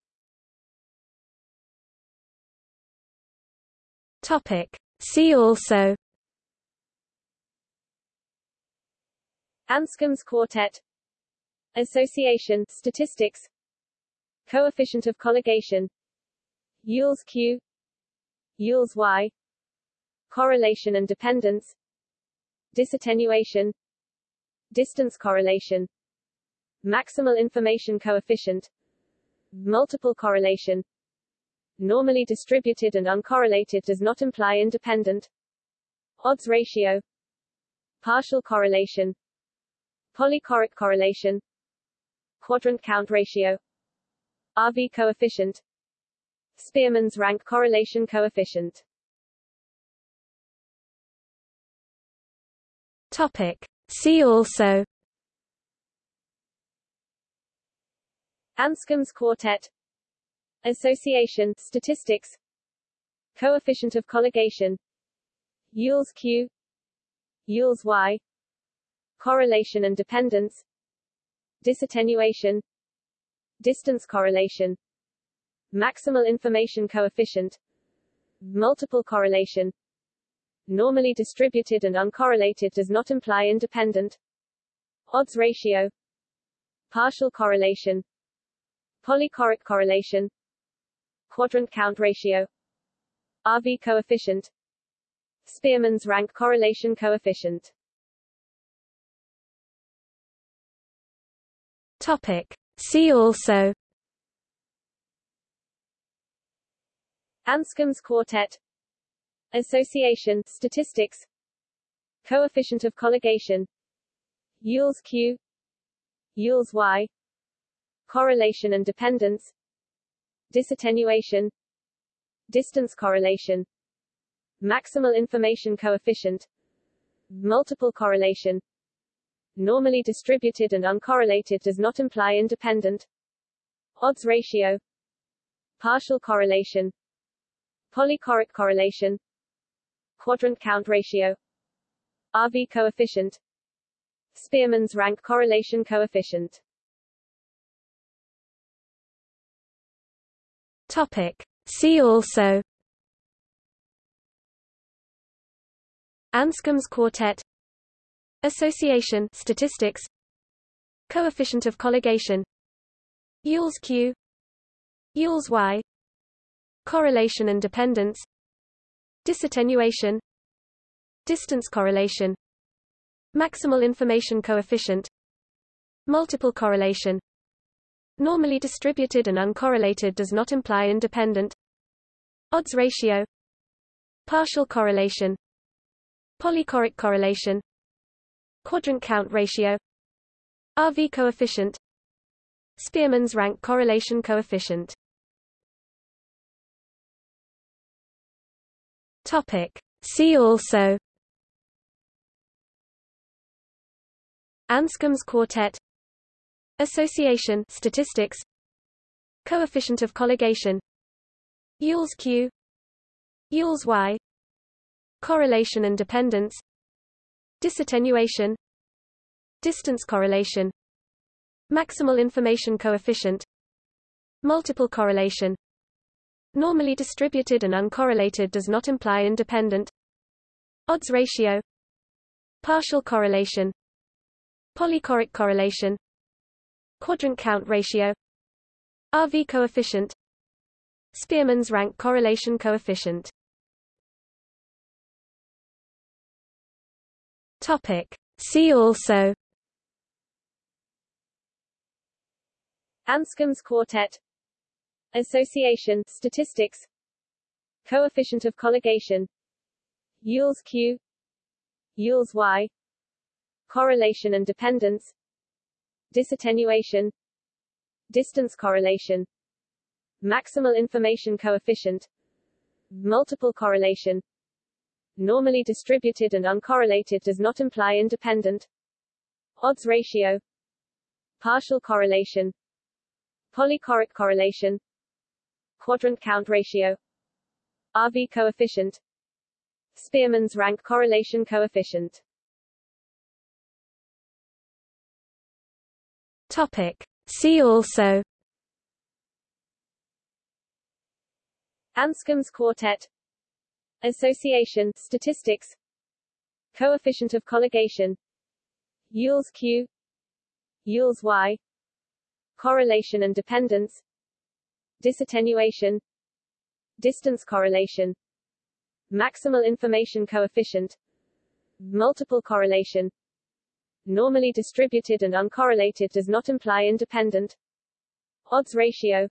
Topic. See also. Anscombe's quartet. Association statistics. Coefficient of colligation. Yule's Q. Yule's Y. Correlation and dependence disattenuation distance correlation maximal information coefficient multiple correlation. Normally distributed and uncorrelated does not imply independent. Odds ratio partial correlation polychoric correlation quadrant count ratio RV coefficient Spearman's rank correlation coefficient Topic. See also. Anscombe's quartet. Association statistics. Coefficient of colligation. Yule's Q. Yule's Y. Correlation and dependence. Disattenuation. Distance correlation. Maximal information coefficient. Multiple correlation normally distributed and uncorrelated does not imply independent odds ratio partial correlation polychoric correlation quadrant count ratio RV coefficient Spearman's rank correlation coefficient Topic. See also Anscombe's quartet Association statistics Coefficient of colligation Yule's Q Yule's Y Correlation and dependence Disattenuation Distance correlation Maximal information coefficient Multiple correlation Normally distributed and uncorrelated does not imply independent odds ratio partial correlation polychoric correlation quadrant count ratio. RV coefficient. Spearman's rank correlation coefficient. Topic. See also. Anscombe's quartet. Association statistics. Coefficient of colligation. Yule's Q. Yule's Y. Correlation and dependence Disattenuation. Distance correlation. Maximal information coefficient. Multiple correlation. Normally distributed and uncorrelated does not imply independent. Odds ratio. Partial correlation. Polychoric correlation. Quadrant count ratio. RV coefficient. Spearman's rank correlation coefficient Topic. See also. Anscombe's quartet. Association statistics. Coefficient of colligation. Yule's Q. Yule's Y. Correlation and dependence. Disattenuation. Distance correlation. Maximal information coefficient. Multiple correlation Normally distributed and uncorrelated does not imply independent. Odds ratio. Partial correlation. Polychoric correlation. Quadrant count ratio. RV coefficient. Spearman's rank correlation coefficient. Topic. See also. Anscombe's quartet Association statistics Coefficient of colligation Yule's Q Yule's Y Correlation and dependence Disattenuation Distance correlation Maximal information coefficient Multiple correlation Normally distributed and uncorrelated does not imply independent. Odds ratio Partial correlation Polychoric correlation Quadrant count ratio. RV coefficient. Spearman's rank correlation coefficient. Topic. See also. Anscombe's quartet. Association statistics. Coefficient of colligation. Yule's Q. Yule's Y. Correlation and dependence Disattenuation Distance correlation Maximal information coefficient Multiple correlation. Normally distributed and uncorrelated does not imply independent. Odds ratio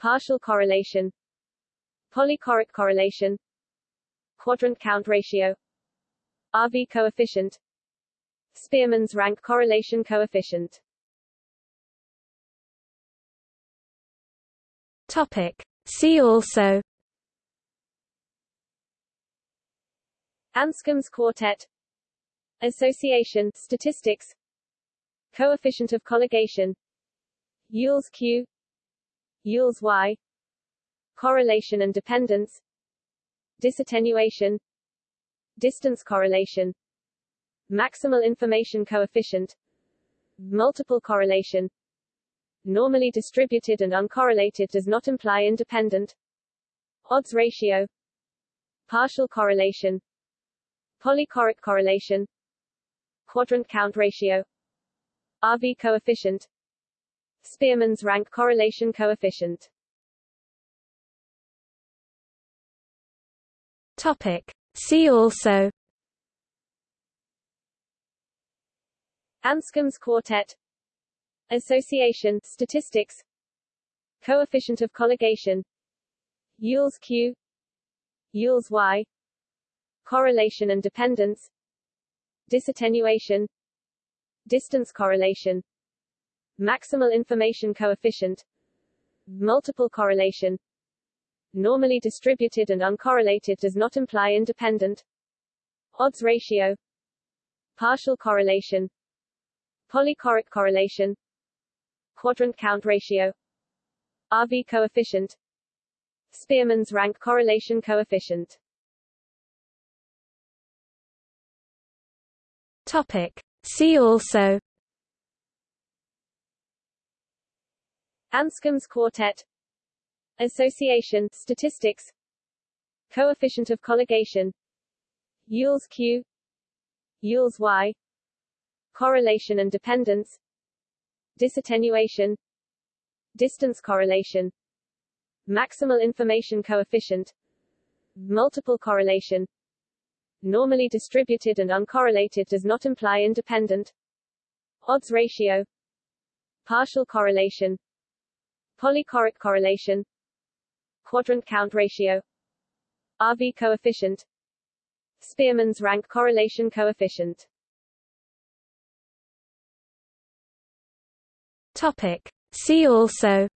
Partial correlation Polychoric correlation quadrant count ratio RV coefficient Spearman's rank correlation coefficient Topic. See also. Anscombe's quartet. Association statistics. Coefficient of colligation. Yule's Q. Yule's Y. Correlation and dependence. Disattenuation. Distance correlation. Maximal information coefficient. Multiple correlation normally distributed and uncorrelated does not imply independent odds ratio partial correlation polychoric correlation quadrant count ratio RV coefficient Spearman's rank correlation coefficient Topic. See also Anscombe's quartet Association statistics Coefficient of colligation Yule's Q Yule's Y Correlation and dependence Disattenuation Distance correlation Maximal information coefficient Multiple correlation normally distributed and uncorrelated does not imply independent odds ratio partial correlation polychoric correlation quadrant count ratio RV coefficient Spearman's rank correlation coefficient Topic. See also Anscombe's quartet Association statistics Coefficient of colligation Yule's Q Yule's Y Correlation and dependence Disattenuation Distance correlation Maximal information coefficient Multiple correlation. Normally distributed and uncorrelated does not imply independent. Odds ratio Partial correlation Polychoric correlation Quadrant count ratio RV coefficient Spearman's rank correlation coefficient Topic. See also.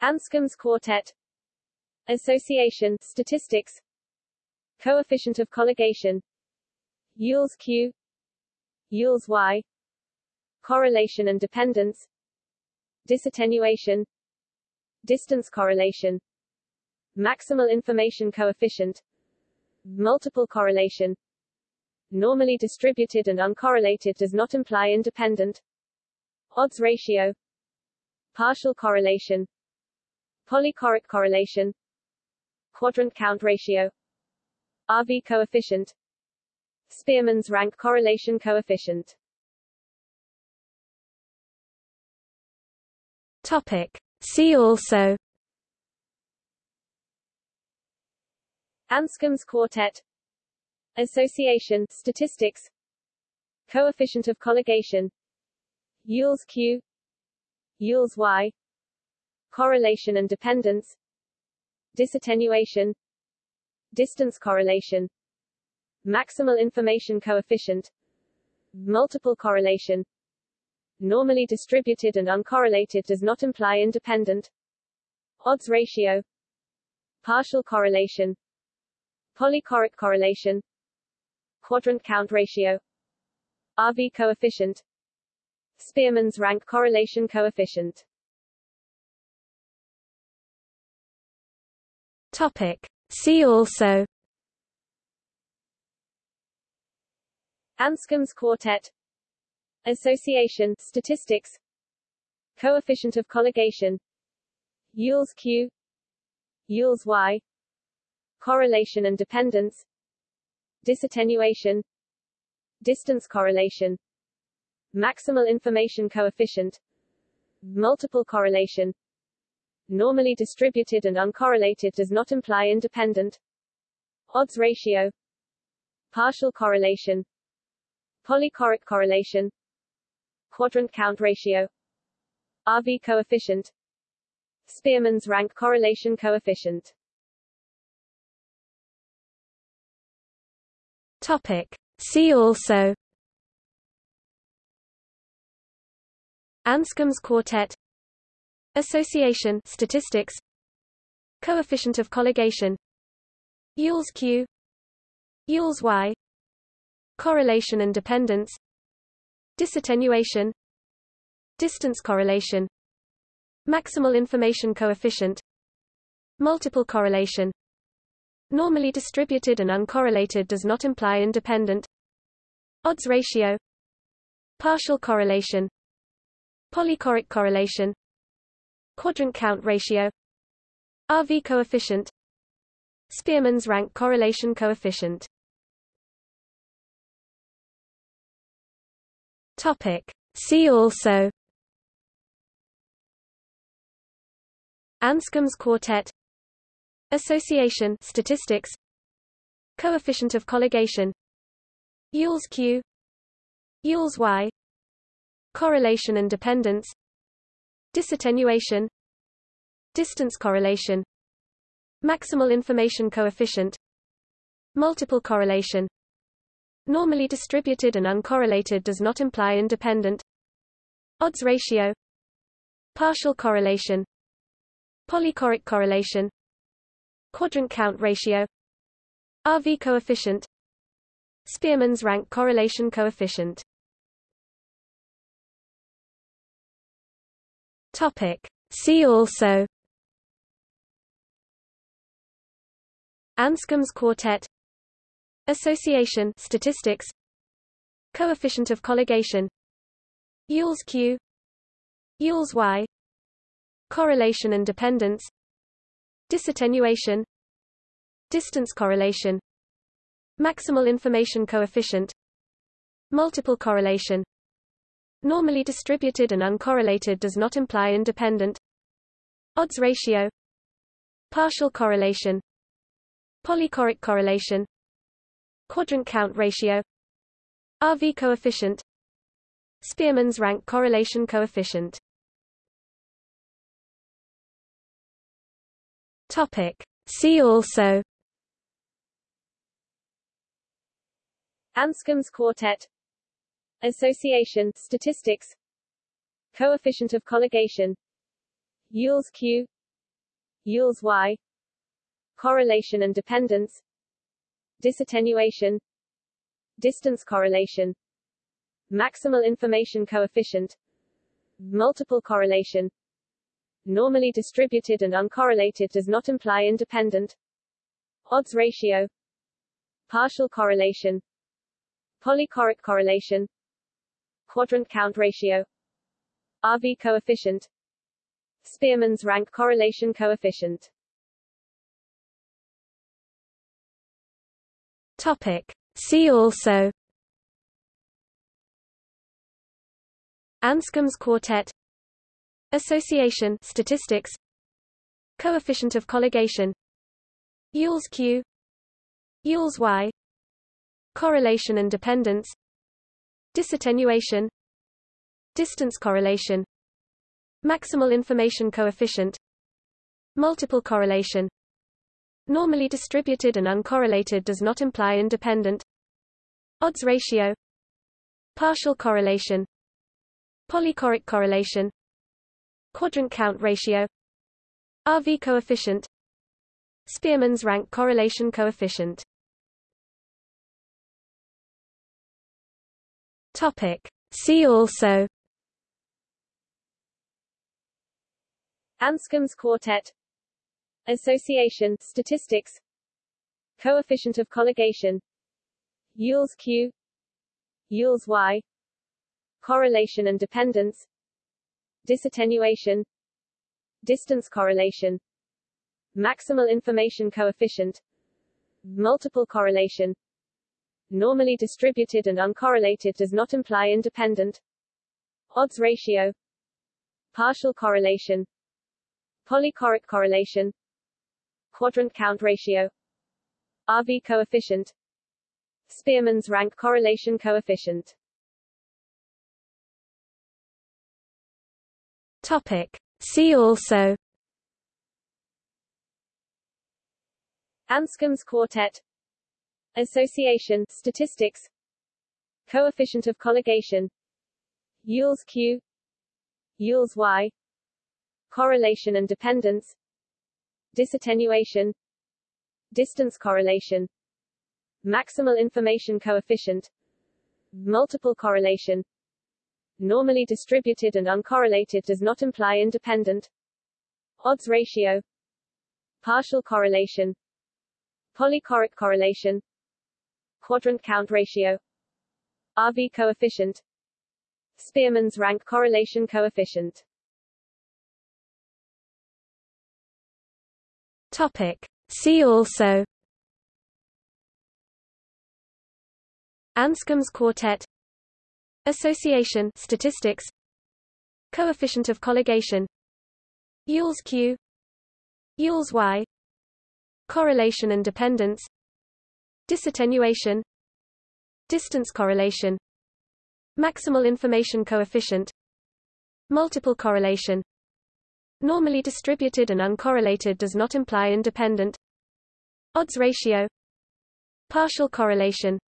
Anscombe's quartet. Association statistics. Coefficient of colligation. Yule's Q. Yule's Y. Correlation and dependence. Disattenuation. Distance correlation. Maximal information coefficient. Multiple correlation Normally distributed and uncorrelated does not imply independent. Odds ratio. Partial correlation. Polychoric correlation. Quadrant count ratio. RV coefficient. Spearman's rank correlation coefficient. Topic. See also. Anscombe's quartet Association statistics Coefficient of colligation Yule's Q Yule's Y Correlation and dependence Disattenuation Distance correlation Maximal information coefficient Multiple correlation Normally distributed and uncorrelated does not imply independent Odds ratio Partial correlation Polychoric correlation Quadrant count ratio. RV coefficient. Spearman's rank correlation coefficient. Topic. See also. Anscombe's quartet. Association statistics. Coefficient of colligation. Yule's Q. Yule's Y. Correlation and dependence disattenuation distance correlation maximal information coefficient multiple correlation. Normally distributed and uncorrelated does not imply independent. Odds ratio partial correlation polychoric correlation quadrant count ratio RV coefficient Spearman's rank correlation coefficient Topic. See also. Anscombe's quartet. Association. Statistics. Coefficient of colligation. Yule's Q. Yule's Y. Correlation and dependence. Disattenuation. Distance correlation. Maximal information coefficient. Multiple correlation Normally distributed and uncorrelated does not imply independent. Odds ratio. Partial correlation. Polychoric correlation. Quadrant count ratio. RV coefficient. Spearman's rank correlation coefficient. Topic. See also. Anscombe's quartet Association statistics Coefficient of colligation Yule's Q Yule's Y Correlation and dependence Disattenuation Distance correlation Maximal information coefficient Multiple correlation. Normally distributed and uncorrelated does not imply independent. Odds ratio Partial correlation Polychoric correlation Quadrant count ratio RV coefficient Spearman's rank correlation coefficient Topic. See also Anscombe's quartet Association statistics Coefficient of colligation Yule's Q Yule's Y Correlation and dependence Disattenuation Distance correlation Maximal information coefficient Multiple correlation. Normally distributed and uncorrelated does not imply independent. Odds ratio Partial correlation Polychoric correlation Quadrant count ratio RV coefficient Spearman's rank correlation coefficient Topic. See also. Anscombe's quartet. Association statistics. Coefficient of colligation. Yule's Q. Yule's Y. Correlation and dependence. Disattenuation. Distance correlation. Maximal information coefficient. Multiple correlation Normally distributed and uncorrelated does not imply independent. Odds ratio Partial correlation Polychoric correlation Quadrant count ratio RV coefficient Spearman's rank correlation coefficient. Topic. See also. Anscombe's quartet Association statistics Coefficient of colligation Yule's Q Yule's Y Correlation and dependence Disattenuation Distance correlation Maximal information coefficient Multiple correlation. Normally distributed and uncorrelated does not imply independent. Odds ratio Partial correlation Polychoric correlation Quadrant count ratio RV coefficient Spearman's rank correlation coefficient Topic. See also Anscombe's quartet Association statistics Coefficient of colligation Yule's Q Yule's Y Correlation and dependence Disattenuation Distance correlation Maximal information coefficient Multiple correlation. Normally distributed and uncorrelated does not imply independent. Odds ratio Partial correlation Polychoric correlation Quadrant count ratio RV coefficient Spearman's rank correlation coefficient Topic. See also. Anscombe's quartet. Association statistics. Coefficient of colligation. Yule's Q. Yule's Y. Correlation and dependence. Disattenuation. Distance correlation. Maximal information coefficient. Multiple correlation normally distributed and uncorrelated does not imply independent. Odds ratio. Partial correlation. Polychoric correlation. Quadrant count ratio. RV coefficient. Spearman's rank correlation coefficient. Topic. See also. Anscombe's quartet Association statistics Coefficient of colligation Yule's Q Yule's Y Correlation and dependence Disattenuation Distance correlation Maximal information coefficient Multiple correlation. Normally distributed and uncorrelated does not imply independent. Odds ratio Partial correlation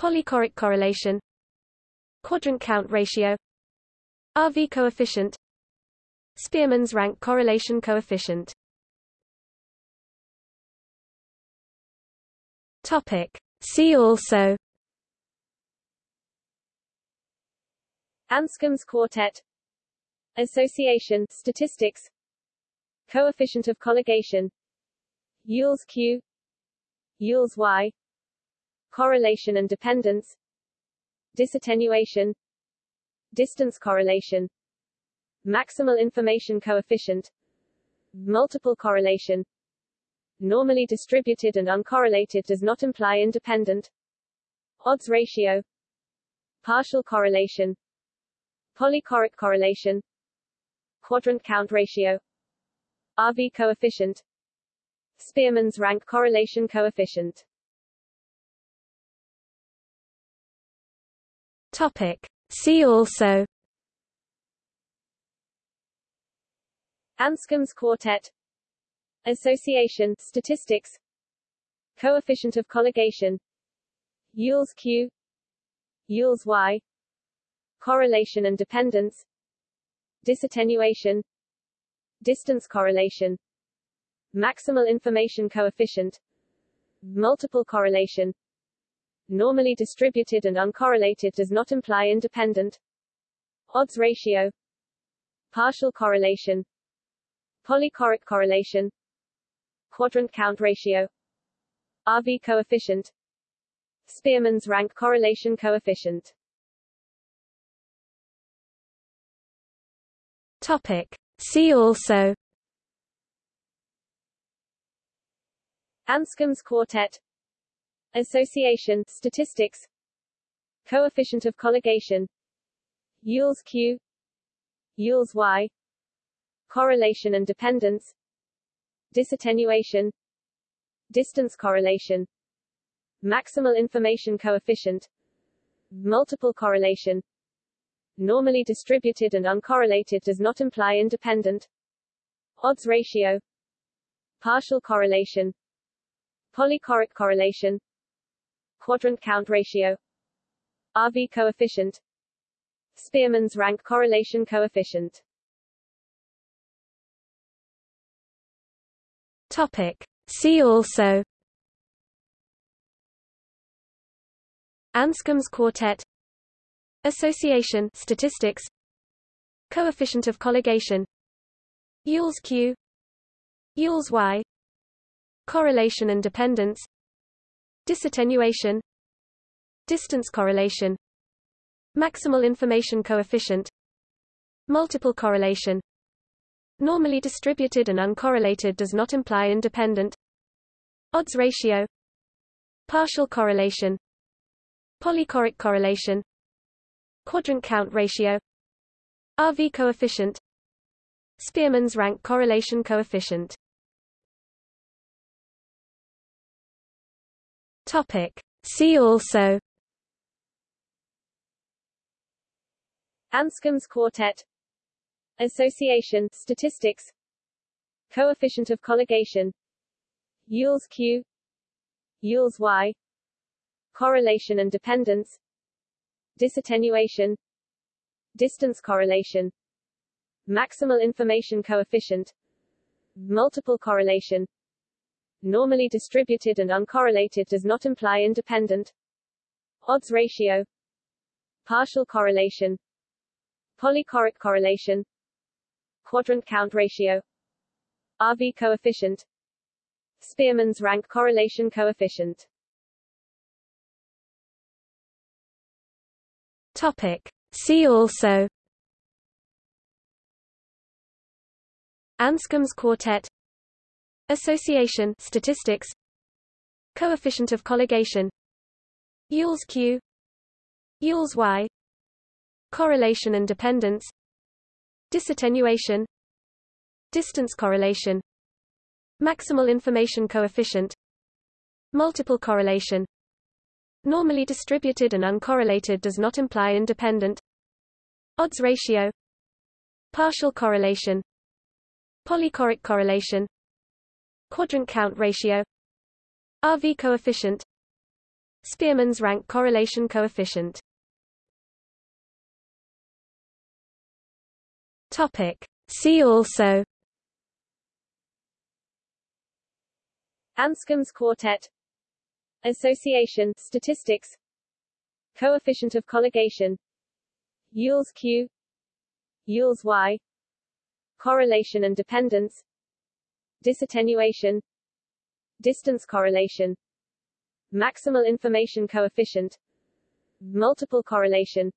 Polychoric correlation Quadrant count ratio RV coefficient Spearman's rank correlation coefficient Topic. See also Anscombe's quartet association statistics coefficient of colligation Yule's Q Yule's Y correlation and dependence disattenuation distance correlation maximal information coefficient multiple correlation. Normally distributed and uncorrelated does not imply independent. Odds ratio partial correlation polychoric correlation quadrant count ratio RV coefficient Spearman's rank correlation coefficient Topic. See also Anscombe's quartet Association statistics Coefficient of colligation Yule's Q Yule's Y Correlation and dependence Disattenuation Distance correlation Maximal information coefficient Multiple correlation Normally distributed and uncorrelated does not imply independent. Odds ratio. Partial correlation. Polychoric correlation. Quadrant count ratio. RV coefficient. Spearman's rank correlation coefficient. Topic. See also. Anscombe's quartet Association statistics Coefficient of colligation Yule's Q Yule's Y correlation and dependence disattenuation distance correlation maximal information coefficient multiple correlation normally distributed and uncorrelated does not imply independent odds ratio partial correlation polychoric correlation quadrant count ratio. RV coefficient. Spearman's rank correlation coefficient. Topic. See also. Anscombe's quartet. Association statistics. Coefficient of colligation. Yule's Q. Yule's Y. Correlation and dependence Disattenuation Distance correlation Maximal information coefficient Multiple correlation. Normally distributed and uncorrelated does not imply independent. Odds ratio Partial correlation Polychoric correlation Quadrant count ratio RV coefficient Spearman's rank correlation coefficient Topic. See also. Anscombe's quartet. Association statistics. Coefficient of colligation. Yule's Q. Yule's Y. Correlation and dependence. Disattenuation. Distance correlation. Maximal information coefficient. Multiple correlation Normally distributed and uncorrelated does not imply independent. Odds ratio Partial correlation Polychoric correlation quadrant count ratio RV coefficient Spearman's rank correlation coefficient. Topic. See also. Anscombe's quartet Association statistics Coefficient of colligation Yule's Q Yule's Y Correlation and dependence disattenuation distance correlation maximal information coefficient multiple correlation. Normally distributed and uncorrelated does not imply independent. Odds ratio partial correlation polychoric correlation quadrant count ratio RV coefficient Spearman's rank correlation coefficient Topic. See also Anscombe's quartet Association statistics Coefficient of colligation Yule's Q Yule's Y correlation and dependence disattenuation distance correlation maximal information coefficient multiple correlation.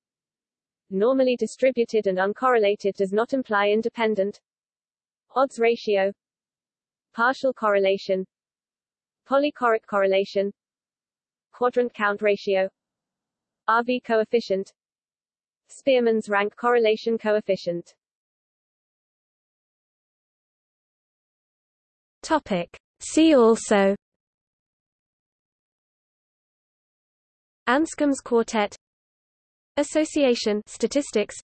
Normally distributed and uncorrelated does not imply independent. Odds ratio partial correlation polychoric correlation quadrant count ratio RV coefficient Spearman's rank correlation coefficient Topic. See also. Anscombe's quartet. Association. Statistics.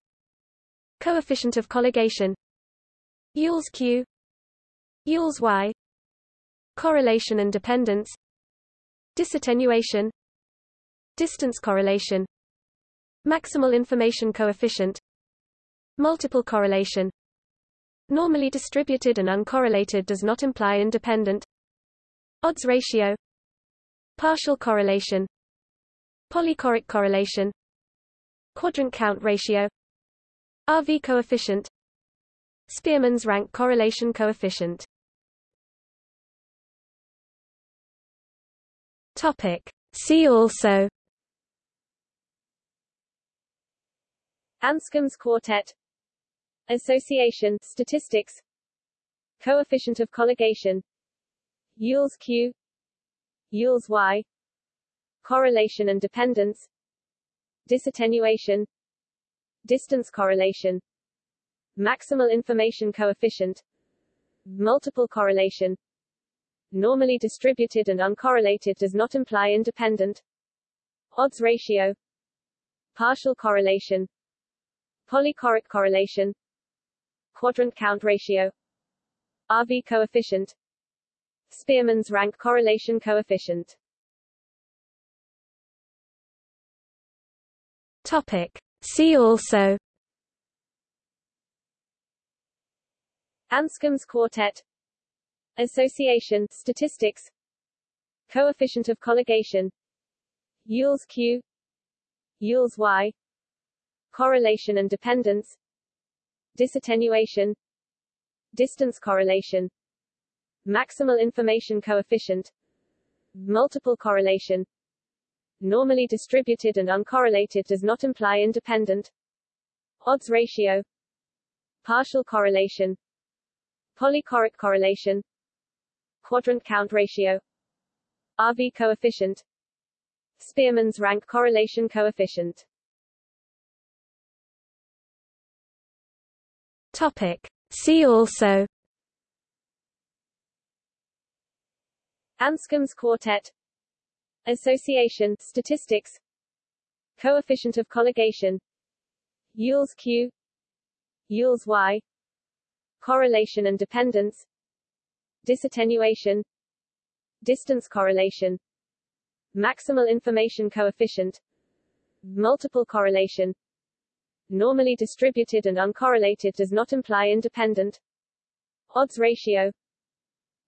Coefficient of colligation. Yule's Q. Yule's Y. Correlation and dependence. Disattenuation. Distance correlation. Maximal information coefficient. Multiple correlation Normally distributed and uncorrelated does not imply independent. Odds ratio. Partial correlation. Polychoric correlation. Quadrant count ratio. RV coefficient. Spearman's rank correlation coefficient. Topic. See also. Anscombe's quartet Association statistics Coefficient of colligation Yule's Q Yule's Y Correlation and dependence disattenuation distance correlation maximal information coefficient multiple correlation normally distributed and uncorrelated does not imply independent odds ratio partial correlation polychoric correlation quadrant count ratio. RV coefficient. Spearman's rank correlation coefficient. Topic. See also. Anscombe's quartet. Association statistics. Coefficient of colligation. Yule's Q. Yule's Y. Correlation and dependence Disattenuation Distance correlation Maximal information coefficient Multiple correlation. Normally distributed and uncorrelated does not imply independent. Odds ratio partial correlation polychoric correlation quadrant count ratio RV coefficient Spearman's rank correlation coefficient Topic. See also Anscombe's quartet Association statistics Coefficient of colligation Yule's Q Yule's Y Correlation and dependence Disattenuation Distance correlation Maximal information coefficient Multiple correlation Normally distributed and uncorrelated does not imply independent. Odds ratio.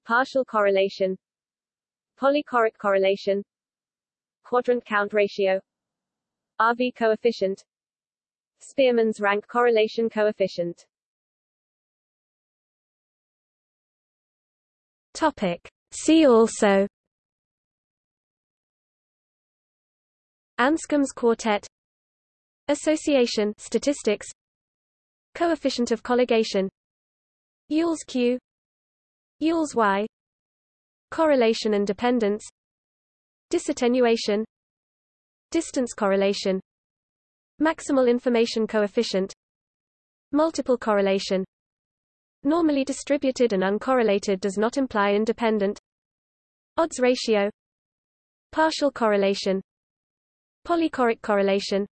Partial correlation. Polychoric correlation. Quadrant count ratio. RV coefficient. Spearman's rank correlation coefficient. Topic. See also. Anscombe's quartet Association statistics Coefficient of colligation Yule's Q Yule's Y Correlation and dependence disattenuation distance correlation maximal information coefficient multiple correlation. Normally distributed and uncorrelated does not imply independent. Odds ratio partial correlation polychoric correlation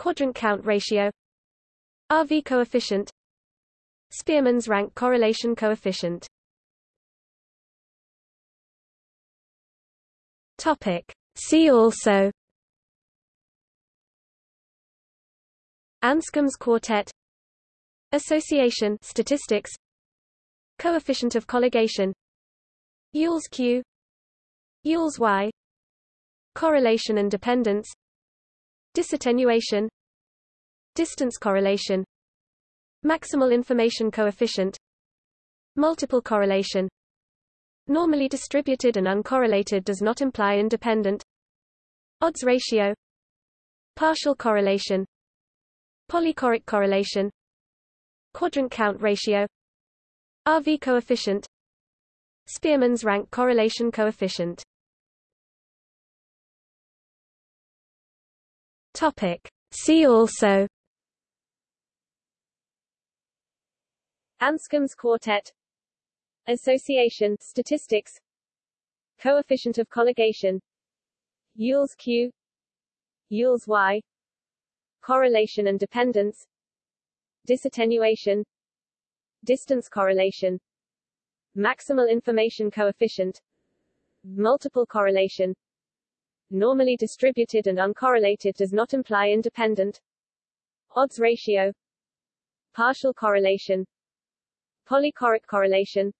quadrant count ratio RV coefficient Spearman's rank correlation coefficient Topic. See also Anscombe's quartet Association statistics Coefficient of colligation Yule's Q Yule's Y Correlation and dependence Disattenuation Distance correlation Maximal information coefficient Multiple correlation. Normally distributed and uncorrelated does not imply independent. Odds ratio Partial correlation Polychoric correlation Quadrant count ratio RV coefficient Spearman's rank correlation coefficient Topic. See also. Anscombe's quartet. Association statistics. Coefficient of colligation. Yule's Q. Yule's Y. Correlation and dependence. Disattenuation. Distance correlation. Maximal information coefficient. Multiple correlation Normally distributed and uncorrelated does not imply independent Odds ratio Partial correlation Polychoric correlation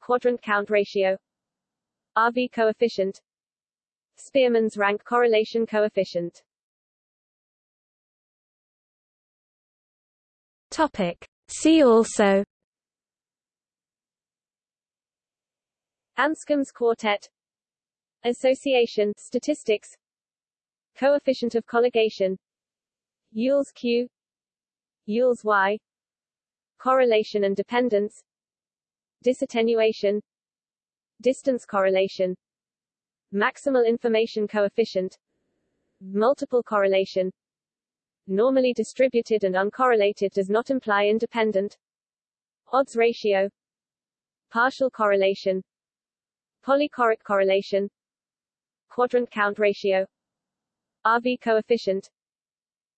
Quadrant count ratio RV coefficient Spearman's rank correlation coefficient Topic. See also Anscombe's quartet Association statistics Coefficient of colligation Yule's Q Yule's Y Correlation and dependence Disattenuation Distance correlation Maximal information coefficient Multiple correlation Normally distributed and uncorrelated does not imply independent Odds ratio Partial correlation Polychoric correlation Quadrant count ratio RV coefficient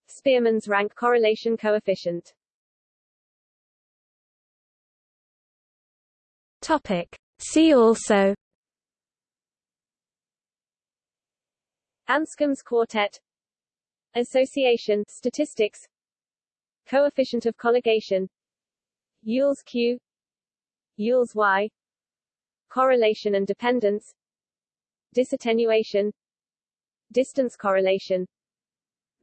Spearman's rank correlation coefficient Topic. See also Anscombe's quartet Association statistics Coefficient of colligation Yule's Q Yule's Y Correlation and dependence Disattenuation Distance correlation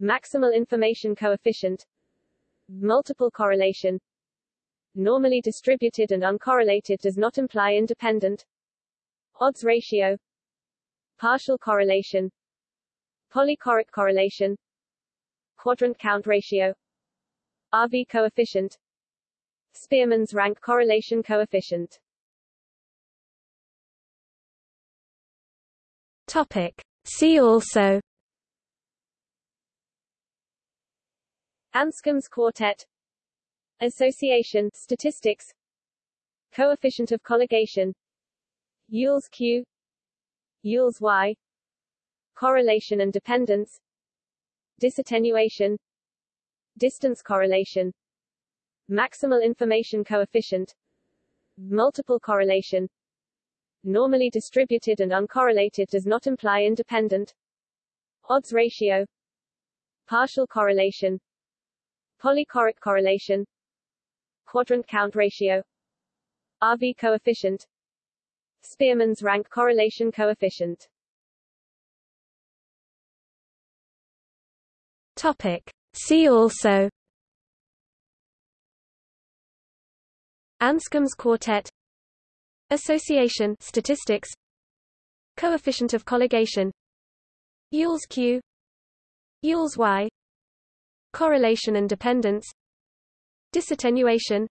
Maximal information coefficient Multiple correlation. Normally distributed and uncorrelated does not imply independent. Odds ratio Partial correlation Polychoric correlation Quadrant count ratio RV coefficient Spearman's rank correlation coefficient Topic. See also. Anscombe's quartet. Association statistics. Coefficient of colligation. Yule's Q. Yule's Y. Correlation and dependence. Disattenuation. Distance correlation. Maximal information coefficient. Multiple correlation normally distributed and uncorrelated does not imply independent. Odds ratio. Partial correlation. Polychoric correlation. Quadrant count ratio. RV coefficient. Spearman's rank correlation coefficient. Topic. See also. Anscombe's quartet Association statistics Coefficient of colligation Yule's Q Yule's Y Correlation and dependence Disattenuation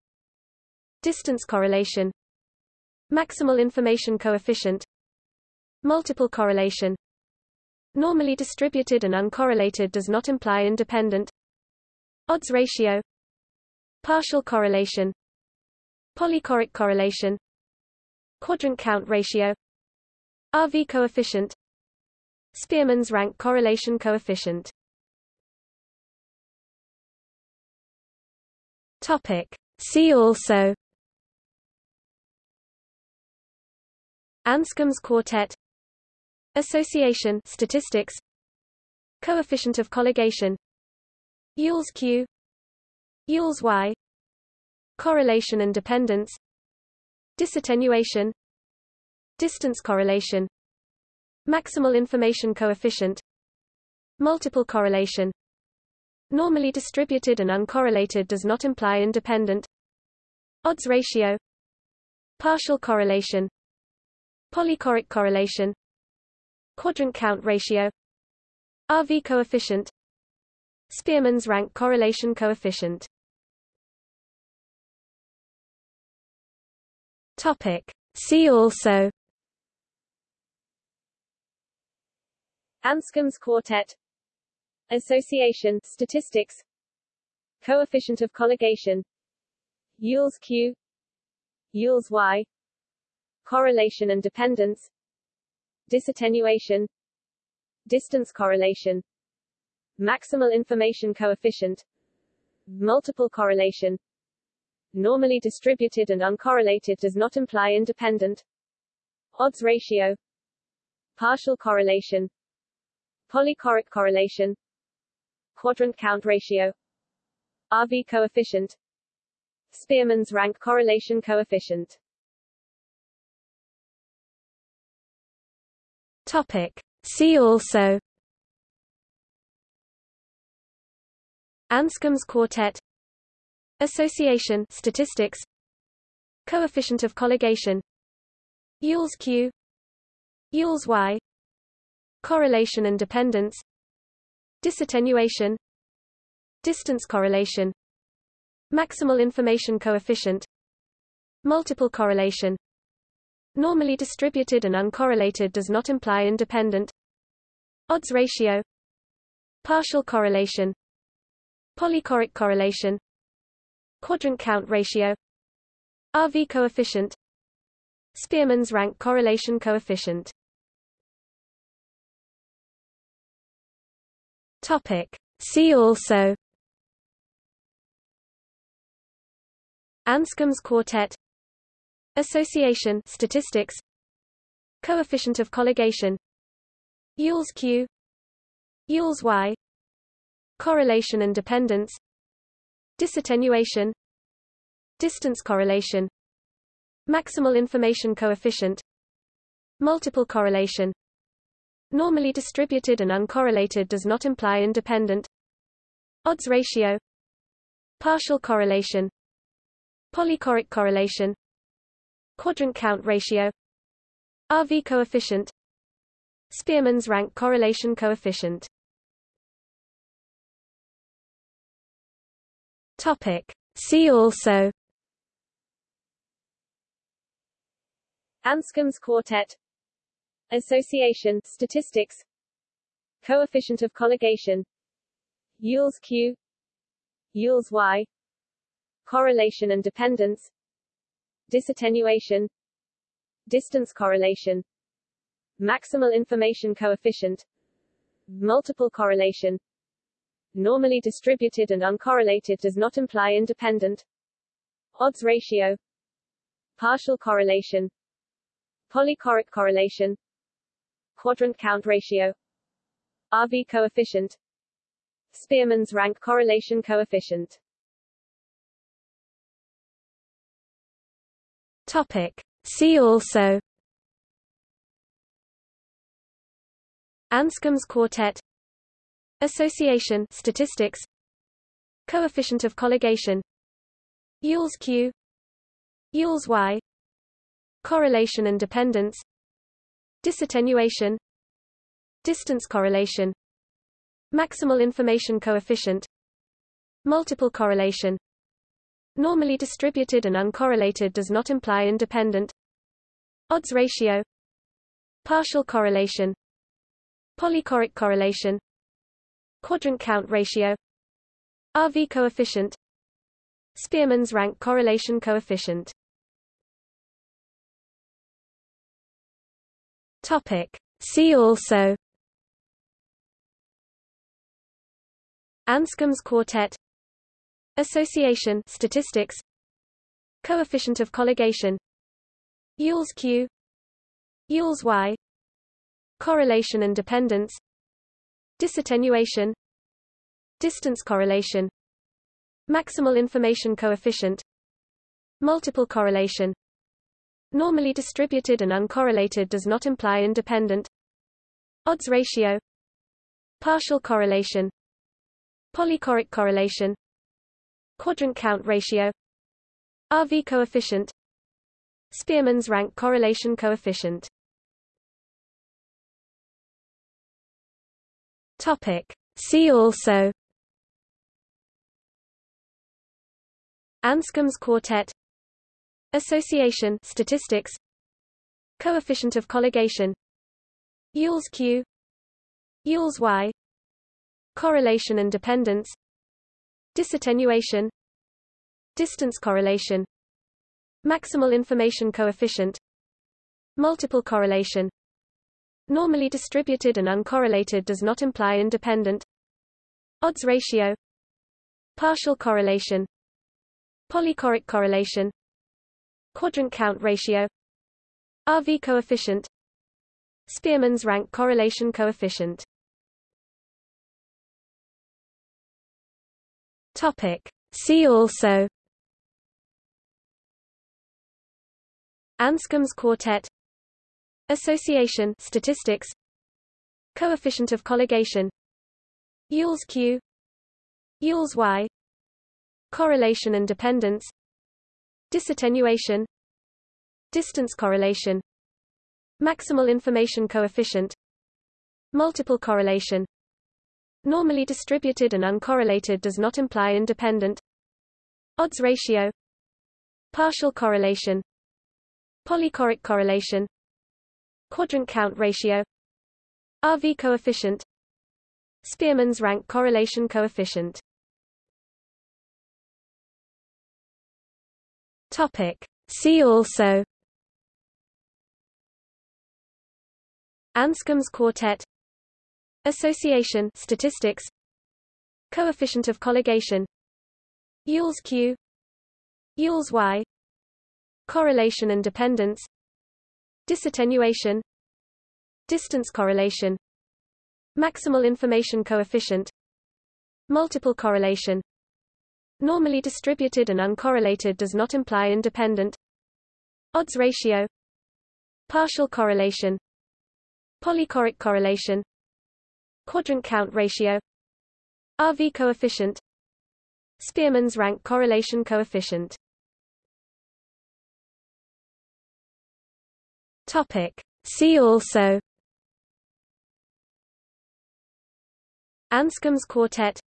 Distance correlation Maximal information coefficient Multiple correlation. Normally distributed and uncorrelated does not imply independent. Odds ratio Partial correlation Polychoric correlation Quadrant count ratio RV coefficient Spearman's rank correlation coefficient. Topic. See also Anscombe's quartet Association statistics Coefficient of colligation Yule's Q Yule's Y Correlation and dependence Disattenuation Distance correlation Maximal information coefficient Multiple correlation Normally distributed and uncorrelated does not imply independent. Odds ratio Partial correlation Polychoric correlation Quadrant count ratio RV coefficient Spearman's rank correlation coefficient Topic. See also. Anscombe's quartet. Association statistics. Coefficient of colligation. Yule's Q. Yule's Y. Correlation and dependence. Disattenuation. Distance correlation. Maximal information coefficient. Multiple correlation Normally distributed and uncorrelated does not imply independent. Odds ratio. Partial correlation. Polychoric correlation. Quadrant count ratio. RV coefficient. Spearman's rank correlation coefficient. Topic. See also. Anscombe's quartet Association statistics Coefficient of colligation Yule's Q Yule's Y Correlation and dependence Disattenuation Distance correlation Maximal information coefficient Multiple correlation. Normally distributed and uncorrelated does not imply independent. Odds ratio Partial correlation Polychoric correlation Quadrant count ratio RV coefficient Spearman's rank correlation coefficient. Topic. See also Anscombe's quartet Association statistics Coefficient of colligation Yule's Q Yule's Y Correlation and dependence Disattenuation Distance correlation Maximal information coefficient Multiple correlation. Normally distributed and uncorrelated does not imply independent. Odds ratio Partial correlation Polychoric correlation Quadrant count ratio RV coefficient Spearman's rank correlation coefficient Topic. See also. Anscombe's quartet. Association statistics. Coefficient of colligation. Yule's Q. Yule's Y. Correlation and dependence. Disattenuation. Distance correlation. Maximal information coefficient. Multiple correlation Normally distributed and uncorrelated does not imply independent. Odds ratio. Partial correlation. Polychoric correlation. Quadrant count ratio. RV coefficient. Spearman's rank correlation coefficient. Topic. See also. Anscombe's quartet Association statistics Coefficient of colligation Yule's Q Yule's Y Correlation and dependence Disattenuation Distance correlation Maximal information coefficient Multiple correlation. Normally distributed and uncorrelated does not imply independent. Odds ratio Partial correlation Polychoric correlation Quadrant count ratio. RV coefficient. Spearman's rank correlation coefficient. Topic. See also. Anscombe's quartet. Association statistics. Coefficient of colligation. Yule's Q. Yule's Y. Correlation and dependence Disattenuation Distance correlation Maximal information coefficient Multiple correlation. Normally distributed and uncorrelated does not imply independent. Odds ratio Partial correlation Polychoric correlation Quadrant count ratio RV coefficient Spearman's rank correlation coefficient Topic. See also. Anscombe's quartet. Association statistics. Coefficient of colligation. Yule's Q. Yule's Y. Correlation and dependence. Disattenuation. Distance correlation. Maximal information coefficient. Multiple correlation Normally distributed and uncorrelated does not imply independent. Odds ratio. Partial correlation. Polychoric correlation. Quadrant count ratio. RV coefficient. Spearman's rank correlation coefficient. Topic. See also. Anscombe's quartet Association statistics Coefficient of colligation Yule's Q Yule's Y Correlation and dependence Disattenuation Distance correlation Maximal information coefficient Multiple correlation. Normally distributed and uncorrelated does not imply independent. Odds ratio Partial correlation Polychoric correlation Quadrant count ratio RV coefficient Spearman's rank correlation coefficient. Topic. See also Anscombe's quartet Association statistics Coefficient of colligation Yule's Q Yule's Y Correlation and dependence Disattenuation Distance correlation Maximal information coefficient Multiple correlation. Normally distributed and uncorrelated does not imply independent. Odds ratio Partial correlation Polychoric correlation Quadrant count ratio RV coefficient Spearman's rank correlation coefficient Topic. See also. Anscombe's quartet.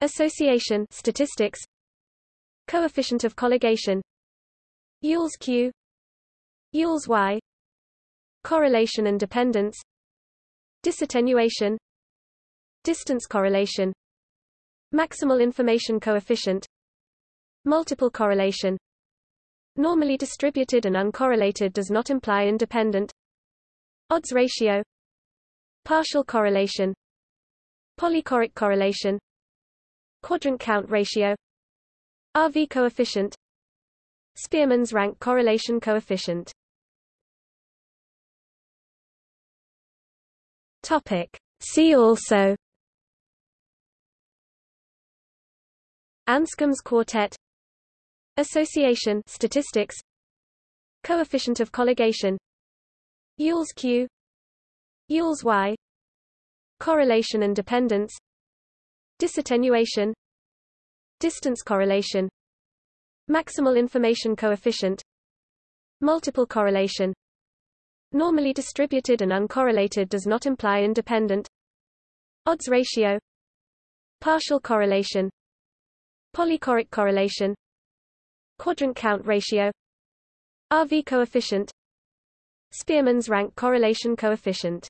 Association statistics. Coefficient of colligation. Yule's Q. Yule's Y. Correlation and dependence. Disattenuation. Distance correlation. Maximal information coefficient. Multiple correlation Normally distributed and uncorrelated does not imply independent. Odds ratio. Partial correlation. Polychoric correlation. Quadrant count ratio. RV coefficient. Spearman's rank correlation coefficient. Topic. See also. Anscombe's quartet Association statistics Coefficient of colligation Yule's Q Yule's Y Correlation and dependence Disattenuation Distance correlation Maximal information coefficient Multiple correlation. Normally distributed and uncorrelated does not imply independent. Odds ratio Partial correlation Polychoric correlation Quadrant count ratio RV coefficient Spearman's rank correlation coefficient